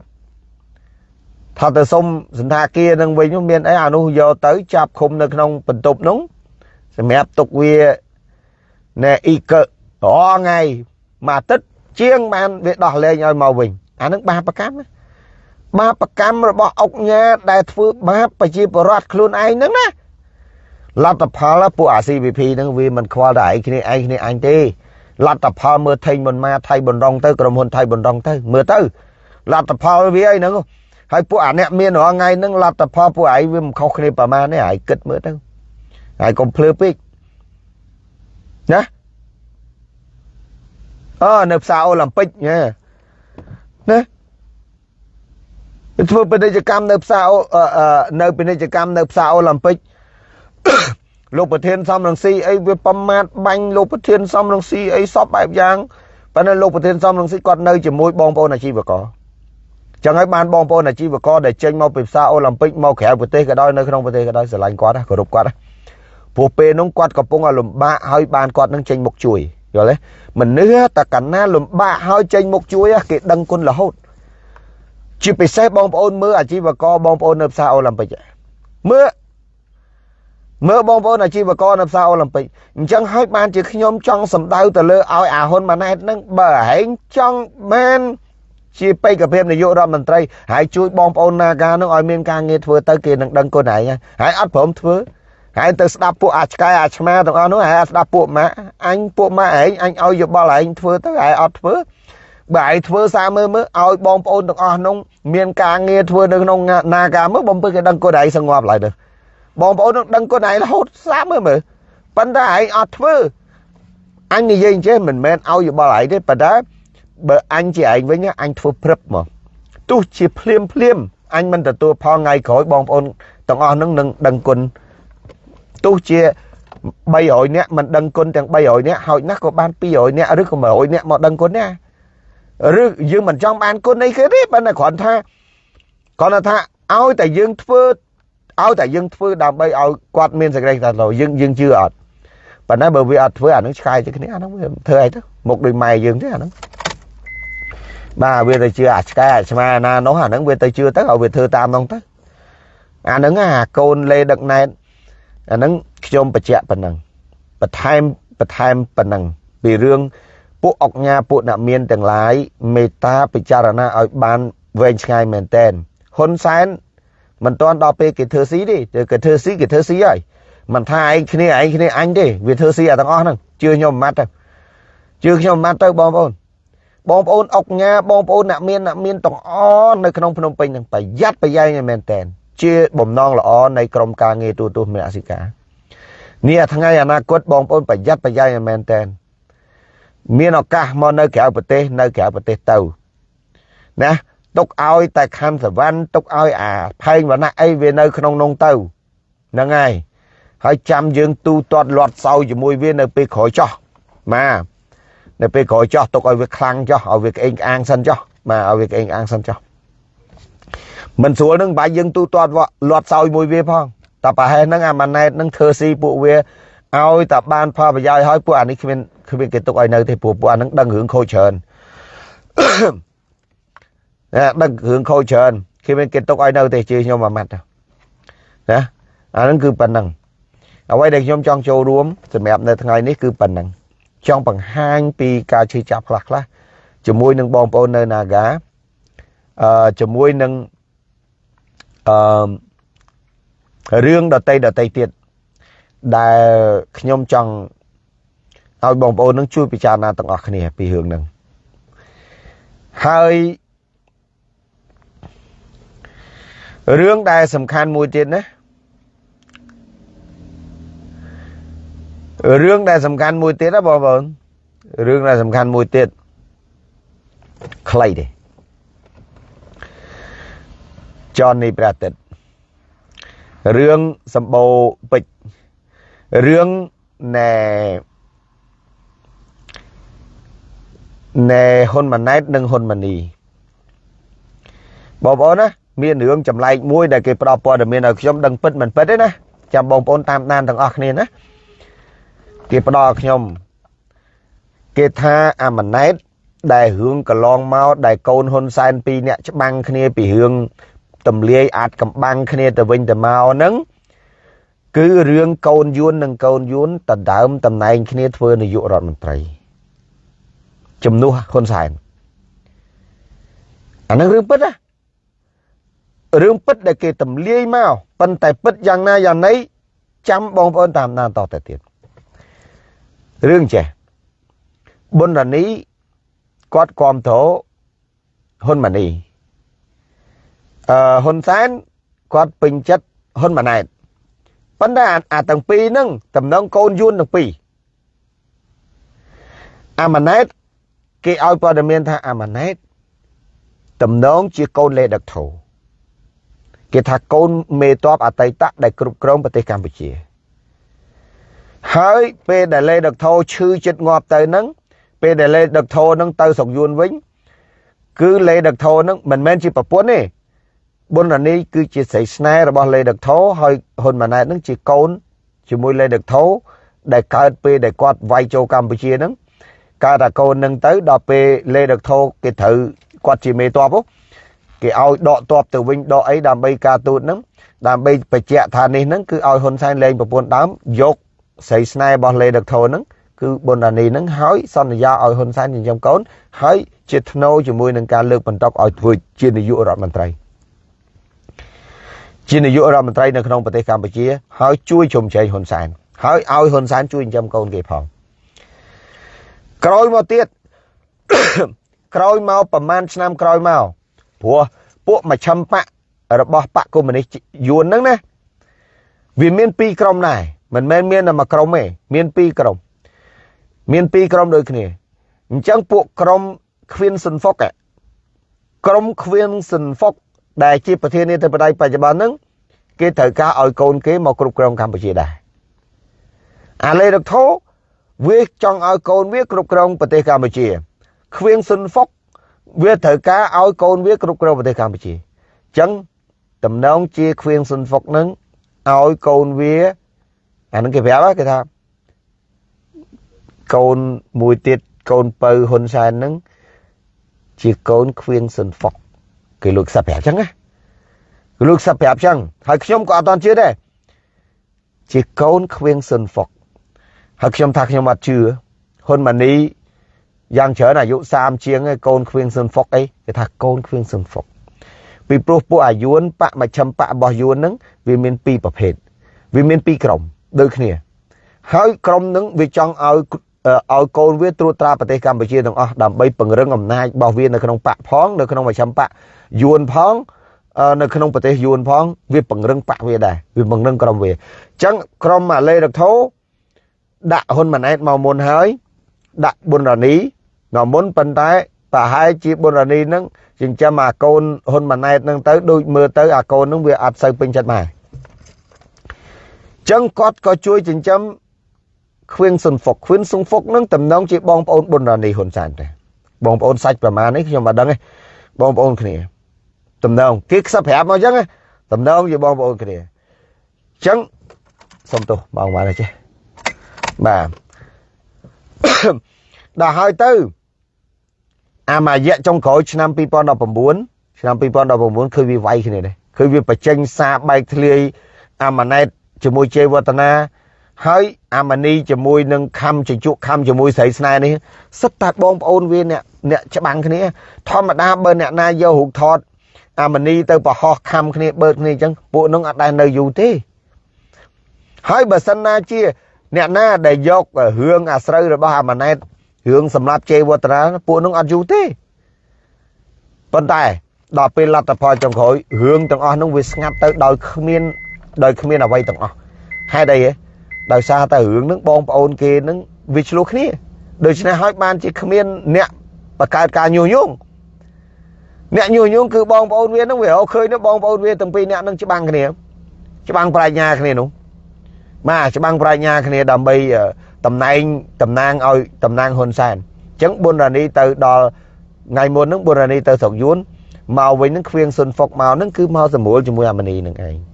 ថាទៅសុំសន្តាគារនឹងវិញមានអីអានោះយកទៅចាប់ឃុំនៅក្នុងបន្ទប់នោះសម្រាប់ទុកវាណែអ៊ីកើរាល់ថ្ងៃមួយអាទិត្យ ជាងបានវាដោះលែងឲ្យមកវិញអានឹងបាបកម្មបាបកម្មរបស់អុកញ៉ាដែលធ្វើបាបប្រជាពលរដ្ឋខ្លួនឯងហ្នឹងណាលទ្ធផលពួកអា CVP ហ្នឹងវាមិនខ្វល់តែឯងគ្នាឯងគ្នាអញទេលទ្ធផលមើលថេងមិនមកថៃបណ្ដងទៅក្រុមហ៊ុនថៃបណ្ដងទៅមើលទៅលទ្ធផលវាអីហ្នឹងហើយពួកអាអ្នកមានរាល់ថ្ងៃហ្នឹងលទ្ធផលពួកឯងវាមិនខុសគ្នាប្រមាណទេឯងគិតមើលទៅហើយកុំភ្លឺពេកណា អឺនៅផ្សារអូឡ িম্প ិកណាណាធ្វើពាណិជ្ជកម្មនៅផ្សារនៅពាណិជ្ជកម្មនៅផ្សារអូឡ িম্প ិកលោកប្រធានសំរងស៊ីអីវាប្រមាថបាញ់លោកប្រធានសំរងស៊ីអីសពបែបយ៉ាងប៉ុន្តែលោកប្រធានសំរងស៊ីគាត់នៅជាមួយបងប្អូនអាជីវករចឹងហើយបានបងប្អូនអាជីវករដែលចេញមកពីផ្សារអូឡ িম্প ិកមកក្រៅប្រទេសក៏ដោយនៅក្នុងប្រទេសក៏ដោយស្រឡាញ់គាត់គោរពគាត់ព្រោះពេលនោះគាត់កំពុងឲ្យលំបាកហើយបានគាត់នឹងចេញមុខជួយ យល់ទេមនុស្សតែកណ្ណាលំបាកហើយចេញមុខជួយគេដឹងគុណរហូតជាពិសេសបងប្អូនមើលអាជីវករបងប្អូននៅផ្សារអូឡ িম্প ិកមើលមើលបងប្អូនអាជីវករនៅផ្សារអូឡ িম্প ិកអញ្ចឹងហើយបានជាខ្ញុំចង់សម្ដៅទៅលើឲ្យអាហ៊ុនម៉ាណែតនឹងបើហែងចង់បានជាបេក្ខភាពនាយករដ្ឋមន្ត្រីហើយជួយបងប្អូននាការនឹងឲ្យមានការងារធ្វើទៅគេនឹងដឹងគុណឯងហើយអត់ព្រមធ្វើ ហើយទៅស្ដាប់ពួកអាឆ្កែអាឆ្មាទាំងអស់នោះហើយស្ដាប់ពួកម៉ាក់អញពួកម៉ាក់ឯងអញឲ្យយោបល់ឯងធ្វើទៅហើយអត់ធ្វើបើឯងធ្វើសារមើលមើលឲ្យបងប្អូនទាំងអស់នោះមានការងារធ្វើនៅក្នុងនាការមើលបំពេញគេដឹងគុណឯងសងប់ឡើយទៅបងប្អូននឹងដឹងគុណឯងរហូតស្ដាប់មើលមើលប៉ុន្តែឯងអត់ធ្វើអញនិយាយអញ្ចឹងមិនមែនឲ្យយោបល់ឯងទេប៉ុន្តែបើអញជាឯងវិញអញធ្វើព្រឹបមកទោះជាភ្លាមភ្លាមអញមិនទទួលផលថ្ងៃក្រោយបងប្អូនទាំងអស់នឹងនឹងដឹងគុណ ទោះជា300នាក់មិនដឹងគុណទាំង300នាក់ហើយណាស់ក៏បាន200នាក់ឬក៏100នាក់មកដឹងគុណណាឬយើងមិនចង់បានគុណអីគេទេប៉ុន្តែគ្រាន់ថាគ្រាន់តែថាឲ្យតែយើងធ្វើឲ្យតែយើងធ្វើដើម្បីឲ្យគាត់មានសេចក្តីថាយើងយើងជឿអត់ប៉ុន្តែបើវាអត់ធ្វើអានឹងឆ្កែទៅគ្នាអានឹងវាធ្វើអីទៅមុខដូចម៉ែយើងទេអានឹងបាទវាទៅជឿអាឆ្កែអាឆ្មាណានោះអានឹងវាទៅជឿទៅឲ្យវាធ្វើតាមនោះទៅអានឹងអាកូនលេដឹកណែត អានឹងខ្ញុំបញ្ជាក់ប៉ុណ្ណឹងបន្ថែមបន្ថែមប៉ុណ្ណឹងពីរឿងពួកអុកញ៉ាពួកអ្នកមានទាំងឡាយមេត្តាពិចារណាឲ្យបានវែងឆ្ងាយមែនតែនហ៊ុនសែនមិនទាន់ដល់ពេលគេធ្វើស៊ីទេគេធ្វើស៊ីគេធ្វើស៊ីហើយមិនថាឯងគ្នាឯងគ្នាអញទេវាធ្វើស៊ីអាទាំងអស់ហ្នឹងជឿខ្ញុំម៉ាត់ទៅជឿខ្ញុំម៉ាត់ទៅបងប្អូនបងប្អូនអុកញ៉ាបងប្អូនអ្នកមានអ្នកមានទាំងអស់នៅក្នុងភ្នំពេញហ្នឹងប្រយ័ត្នប្រយែងមែនតែន ជាបំណងល្អនៃក្រមការងារទូទូមនសិការនេះថ្ងៃអនាគតបងប្អូនប្រយ័ត្នប្រយែងមែនតែនមានឱកាសមកនៅក្រៅប្រទេស នៅក្រៅប្រទេសទៅណាទុកឲ្យតែខណ្ឌសវណ្ណទុកឲ្យអាផែងវណ្ណៈអីវានៅក្នុងនងទៅហ្នឹងហើយហើយចាំយើងទូទាត់លាត់សោជាមួយវានៅពេលក្រោយចោះបាទនៅពេលក្រោយចោះទុកឲ្យវាខ្លាំងចោះឲ្យវាក្អេងក្អាងសិនចោះបាទឲ្យវាក្អេងក្អាងសិនចោះ មិនស្រួលនឹងបាយយើងទូទាត់លាត់សោយមួយវាផងតែប្រហែលហ្នឹងអាម៉ាណែតហ្នឹងធ្វើស៊ីពួកវាឲ្យតែបានផលប្រយោជន៍ឲ្យពួកអានេះគ្មានគ្មានគេទុកឲ្យនៅទេព្រោះពួកអាហ្នឹងដឹងរឿងខូចច្រើនដឹងរឿងខូចច្រើនគេមានគេទុកឲ្យនៅទេជឿខ្ញុំមួយម៉ាត់ណាអាហ្នឹងគឺប៉ុណ្ណឹងអ្វីដែលខ្ញុំចង់ចូលរួមសម្រាប់នៅថ្ងៃនេះគឺប៉ុណ្ណឹងចង់បង្ហាញពីការឈឺចាប់ខ្លះខ្លះជាមួយនឹងបងប្អូននៅ Naga អឺជាមួយនឹង អឺរឿងដតីដតីទៀតដែលខ្ញុំចង់ឲ្យបងប្អូននឹងជួយពិចារណាទាំងអស់គ្នាពីរឿងហ្នឹងហើយរឿងដែលសំខាន់មួយទៀតណារឿងដែលសំខាន់មួយទៀតណាបងប្អូនរឿងដែលសំខាន់មួយទៀតខ្លីទេ ចននេះព្រះអាទិត្យរឿងសម្បូរពេជ្ររឿងណែណែហ៊ុនម៉ាណែតនិងហ៊ុនម៉ានីបងប្អូនណាមានរឿងចម្លែកមួយដែលគេផ្ដល់ព័ត៌មានឲ្យខ្ញុំដឹងពិតមិនពិតទេណាចាំបងប្អូនតាមដានទាំងអស់គ្នាណាគេផ្ដល់ខ្ញុំគេថាអាម៉ាណែតដែលរឿងកន្លងមកដែលកូនហ៊ុនសែនពីរអ្នកច្បាំងគ្នាពីរឿង ទម្លាយអាចកំបាំងគ្នាទៅវិញទៅមកហ្នឹងគឺរឿងកូនយួននិងកូនយួនដដើមតំណែងគ្នាធ្វើនាយករដ្ឋមន្ត្រីជំនួសហ៊ុនសែនអានឹងរឿងពិតណារឿងពិតដែលគេទម្លាយមកប៉ុន្តែពិតយ៉ាងណាយ៉ាងណីចាំបងប្អូនតាមដានតទៅទៀតរឿងចេះប៊ុនរ៉ានីគាត់គ្រប់គ្រងហ៊ុនម៉ាណីអឺ ហ៊ុនសែនគាត់ពេញចិត្តហ៊ុនម៉ាណែតប៉ុន្តែអាទាំងពីរហ្នឹងតំណងកូនយួនទាំងពីរអាម៉ាណែតគេឲ្យព័ត៌មានថាអាម៉ាណែតតំណងជាកូនលេដឹកធោគេថាកូនមេតបអតីតដែលគ្រប់គ្រងប្រទេសកម្ពុជាហើយពេលដែលលេដឹកធោឈឺចិត្តងាប់ទៅហ្នឹងពេលដែលលេដឹកធោហ្នឹងទៅស្រុកយួនវិញ គឺលេដឹកធោហ្នឹងមិនមែនជាប្រពន្ធទេ ប៊ុនរនីគឺជាស្រីស្នេហ៍របស់លេដឹកធោហើយហ៊ុនម៉ាណែតហ្នឹងជាកូនជាមួយលេដឹកធោដែលកើតពេលដែលគាត់វាយចូលកម្ពុជាហ្នឹងកើតតែកូននឹងទៅដល់ពេលលេដឹកធោគេត្រូវគាត់ជាមេតបគេឲ្យដកតបទៅវិញដកអីដើម្បីការទូតហ្នឹងដើម្បីបញ្ជាក់ថានេះហ្នឹងគឺឲ្យហ៊ុនសែនលែងប្រពន្ធដើមយកស្រីស្នេហ៍របស់លេដឹកធោហ្នឹងគឺប៊ុនដានីហ្នឹងហើយសន្យាឲ្យហ៊ុនសែនចិញ្ចឹមកូនហើយជាធ្នូជាមួយនឹងការលើកបន្តឲ្យធ្វើជានាយករដ្ឋមន្ត្រី ជានាយករដ្ឋមន្ត្រីនៅក្នុងប្រទេសកម្ពុជា ហើយជួយជុំជែងហ៊ុនសែនហើយឲ្យហ៊ុនសែនជួយចិញ្ចឹមកូនគេផងក្រោយមកទៀតក្រោយមកប្រហែលឆ្នាំក្រោយមកព្រោះពួកមជ្ឈិមបករបស់បកកុម្មុយនីសយួនហ្នឹងណាវាមានពីរក្រុមដែរមិនមែនមានតែមួយក្រុមទេមានពីរក្រុមមានពីរក្រុមដូចគ្នាអញ្ចឹងពួកក្រុមខ្វៀនស៊ុនហ្វុកក្រុមខ្វៀនស៊ុនហ្វុក ដែលជាប្រធានាធិបតីបច្ចុប្បន្នហ្នឹងគេត្រូវការឲ្យកូនគេមកគ្រប់គ្រងកម្ពុជាដែរអាឡេដុកថូវាចង់ឲ្យកូនវាគ្រប់គ្រងប្រទេសកម្ពុជាខ្វៀងស៊ុនហ្វុកវាត្រូវការឲ្យកូនវាគ្រប់គ្រងប្រទេសកម្ពុជាអញ្ចឹងតំណងជាខ្វៀងស៊ុនហ្វុកនឹងឲ្យកូនវាអានឹងគេប្រាប់គេថាកូនមួយទៀតកូនពៅហ៊ុនសែននឹងជាកូនខ្វៀងស៊ុនហ្វុក គេលោកសាប់ប្រាប់ចឹងណាគេលោកសាប់ប្រាប់ចឹងហើយខ្ញុំក៏អត់តន់ជឿដែរជាកូនខ្វៀងស៊ុនហ្វុកហើយខ្ញុំថាខ្ញុំអត់ជឿហ៊ុនម៉ាណីយ៉ាងច្រើនអាយុ30ជាងឯងកូនខ្វៀងស៊ុនហ្វុកអីគេថាកូនខ្វៀងស៊ុនហ្វុកពីព្រោះពួកអាយួនបកមជ្ឈិមបករបស់យួនហ្នឹងវាមានពីរប្រភេទវាមានពីរក្រុមដូចគ្នាហើយក្រុមហ្នឹងវាចង់ឲ្យ ឲ្យកូនវាត្រួតត្រាប្រទេសកម្ពុជាទាំងអស់ដើម្បីពង្រឹងអំណាចរបស់វានៅក្នុងបកផងនៅក្នុងមជ្ឈិមបកយួនផងនៅក្នុងប្រទេសយួនផងវាពង្រឹងបកវាដែរវាពង្រឹងក្រុមវាអញ្ចឹងក្រុមម៉ាឡេរកធោដាក់ហ៊ុនម៉ាណែតមកមុនហើយដាក់ប៊ុនរ៉ានីមកមុនប៉ុន្តែប្រហែលជាប៊ុនរ៉ានីនឹងចិញ្ចឹមអាកូនហ៊ុនម៉ាណែតនឹងទៅដូចមើលទៅអាកូននឹងវាអត់សូវពេញចិត្តម៉ែចឹងគាត់ក៏ជួយចិញ្ចឹម ខ្វៀងស៊ុនហ្វុកខ្វៀងស៊ុនហ្វុកនឹងតំណងជាបងប្អូនប៊ុនរ៉ានីហ៊ុនសែនដែរបងប្អូនសាច់ប្រមាណនេះខ្ញុំមិនដឹងទេបងប្អូនគ្នាតំណងគេខ្សឹបប្រាប់មកចឹងតំណងជាបងប្អូនគ្នាចឹងសុំទោសបងបានទេចេះបាទដល់ហើយទៅអាមួយរយៈចុងក្រោយឆ្នាំ2019ឆ្នាំ2019ឃើញវាវាយគ្នាដែរឃើញវាបញ្ចេញសារបែកធ្លាយអាម៉ាណែតជាមួយជ័យវឌ្ឍនា ហើយអាម៉ានីជាមួយនឹងខំជជក់ខំជាមួយស្រីស្នេហ៍នេះសិតតែបងប្អូនវាអ្នកអ្នកច្បាំងគ្នា ធម្មតាបើអ្នកណាយករូបថតអាម៉ានីទៅប្រហោះខំគ្នាបើកគ្នាអញ្ចឹងពួកនឹងអត់ដែលនៅយូរទេហើយបើសិនណាជា អ្នកណាដែលយករឿងអាស្រូវរបស់អាម៉ាណែតរឿងសម្រាប់ជេវតរាពួកនឹងអត់យូរទេប៉ុន្តែដល់ពេលលទ្ធផលចុងក្រោយរឿងទាំងអស់នោះវាស្ងាត់ទៅដោយគ្មានដោយគ្មានអ្វីទាំងអស់ហេតុអីហ៎ ដោយសារតែរឿងហ្នឹងបងប្អូនគេហ្នឹងវាឆ្លោះគ្នាដូច្នេះហើយបានជាគ្មានអ្នកបង្កើតការញុះញង់អ្នកញុះញង់គឺបងប្អូនវាហ្នឹងវារកឃើញទៅបងប្អូនវាទាំងពីរអ្នកហ្នឹងច្បាំងគ្នាច្បាំងប្រាជ្ញាគ្នានោះបាទច្បាំងប្រាជ្ញាគ្នាដើម្បីតំណែងតំណាងឲ្យតំណាងហ៊ុនសែនអញ្ចឹងប៊ុនរ៉ានីទៅដល់ថ្ងៃមុនហ្នឹងប៊ុនរ៉ានីទៅស្រុកយួនមកវិញហ្នឹងខ្វៀងសុនហ្វុកមកហ្នឹងគឺមកសម្រួលជាមួយអាមនីនឹងឯង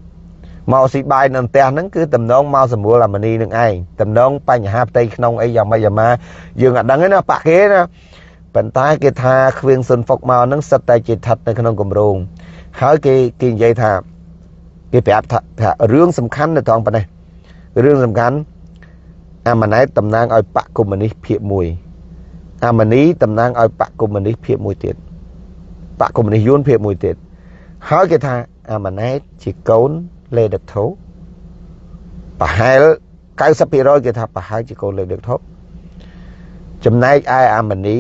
មកស៊ីបាយនៅផ្ទះហ្នឹងគឺតំណងមកសម្រួលអាមនីនឹងឯងតំណងបញ្ហាផ្ទៃក្នុងអីយ៉ាងម៉េចយ៉ាងម៉ាយើងអត់ដឹងទេណាបាក់គេណាប៉ុន្តែគេថាខ្វៀងសុនហ្វុកមកហ្នឹងសិតតែជាស្ថិតនៅក្នុងគម្រោងហើយគេគេនិយាយថាគេប្រាប់ថារឿងសំខាន់នៅត្រង់ប៉ុណ្ណេះរឿងសំខាន់អាម៉ាណែតតំណាងឲ្យបកកុម្មុយនីសភាគ1អាម៉ានីតំណាងឲ្យបកកុម្មុយនីសភាគ1ទៀតបកកុម្មុយនីសយួនភាគ1ទៀតហើយគេថាអាម៉ាណែតជាកូន លេដឹកធោប្រហែល90%គេថាប្រហែលជាកូនលេដឹកធោចំណែកឯអាម៉ានី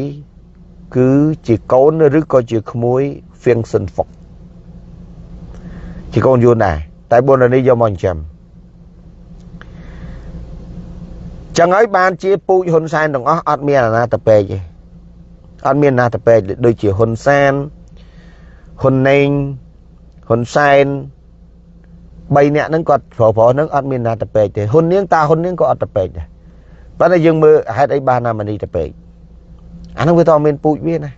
គឺជាកូនឬក៏ជាក្មួយហ្វៀងសិនហ្វុកជាកូនយួនដែរតែបុនរនីយកមកចិញ្ចឹមចឹងហើយបានជាពូជហ៊ុនសែនទាំងអស់អត់មានអាណាតពេកទេអត់មានអាណាតពេកដូចជាហ៊ុនសែនហ៊ុនណេងហ៊ុនសែន 3នាក់ហ្នឹងគាត់ប្រុសប្រុសហ្នឹងអត់មានណាតពេកទេហ៊ុននាងតាហ៊ុននាងក៏អត់តពេកដែរប៉ុន្តែយើងមើលហេតុអីបានណាមនីតពេកអាហ្នឹងវាតមានពូជវាណា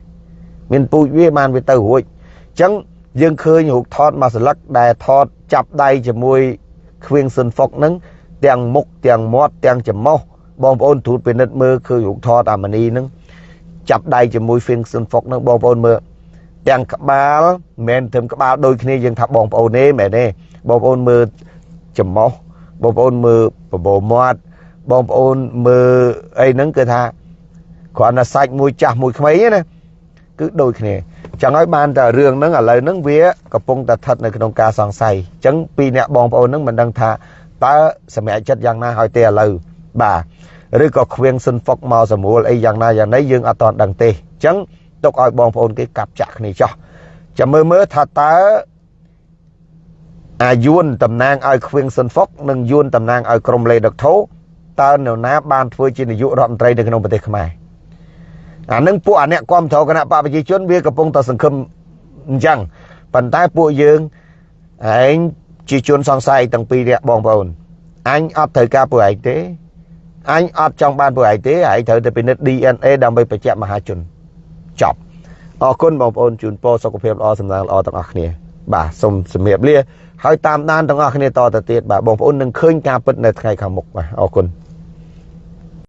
មានពូជវាបានវាទៅរួចអញ្ចឹងយើងឃើញរូបថតមួយស្លឹកដែលថតចាប់ដៃជាមួយខ្វៀងស៊ុនហ្វុកហ្នឹងទាំងមុខទាំងមាត់ទាំងច្រមុះបងប្អូនទូតពិនិត្យមើលឃើញរូបថតអាមនីហ្នឹងចាប់ដៃជាមួយ Finson Fox ហ្នឹងបងប្អូនមើលទាំងក្បាលមិនមែនត្រឹមក្បាលដូចគ្នាយើងថាបងប្អូនទេមែនទេ បងប្អូនមើលច្រមុះបងប្អូនមើលបបោមាត់បងប្អូនមើលអីហ្នឹងគឺថាគ្រាន់តែសាច់មួយចាស់មួយក្មេងណាគឺដូចគ្នាចឹងហើយបានតែរឿងហ្នឹងឥឡូវហ្នឹងវាកំពុងតែស្ថិតនៅក្នុងការសង្ស័យចឹងពីអ្នកបងប្អូនហ្នឹងមិនដឹងថាតើសម្រាប់ចិត្តយ៉ាងណាឲ្យទេឥឡូវបាទឬក៏ខ្វៀងស៊ុនហ្វុកមកសម្រួលអីយ៉ាងណាយ៉ាងណីយើងអត់តដឹងទេអញ្ចឹងទុកឲ្យបងប្អូនគេកាប់ចាក់គ្នាចោះចាំមើលមើលថាតើ អាយួនតំណាងឲ្យខ្វៀងស៊ុនហ្វុកនិងយួនតំណាងឲ្យក្រុមលេដុកធោតើនរណាបានធ្វើជានាយករដ្ឋមន្ត្រីនៅក្នុងប្រទេសខ្មែរអានឹងពួកអាអ្នកគ្រប់គ្រងគណៈបកប្រជាជនវាកំពុងតែសង្ឃឹមអញ្ចឹងប៉ុន្តែពួកយើងឯងជាជនសង្ស័យទាំងពីរនាក់បងប្អូនអញអត់ត្រូវការពួកឯងទេអញអត់ចង់បានពួកឯងទេឯងត្រូវតែពិនិត្យ DNA ដើម្បីបញ្ជាក់មហាជនចប់អរគុណបងប្អូនជូនពរសុខភាពល្អសំណាងល្អទាំងអស់គ្នា បាទសូមជំរាបលា ហើយតាមដានទាំងអស់គ្នាតទៅទៀតបាទបងប្អូននឹងឃើញការពិតនៅថ្ងៃខាងមុខបាទអរគុណ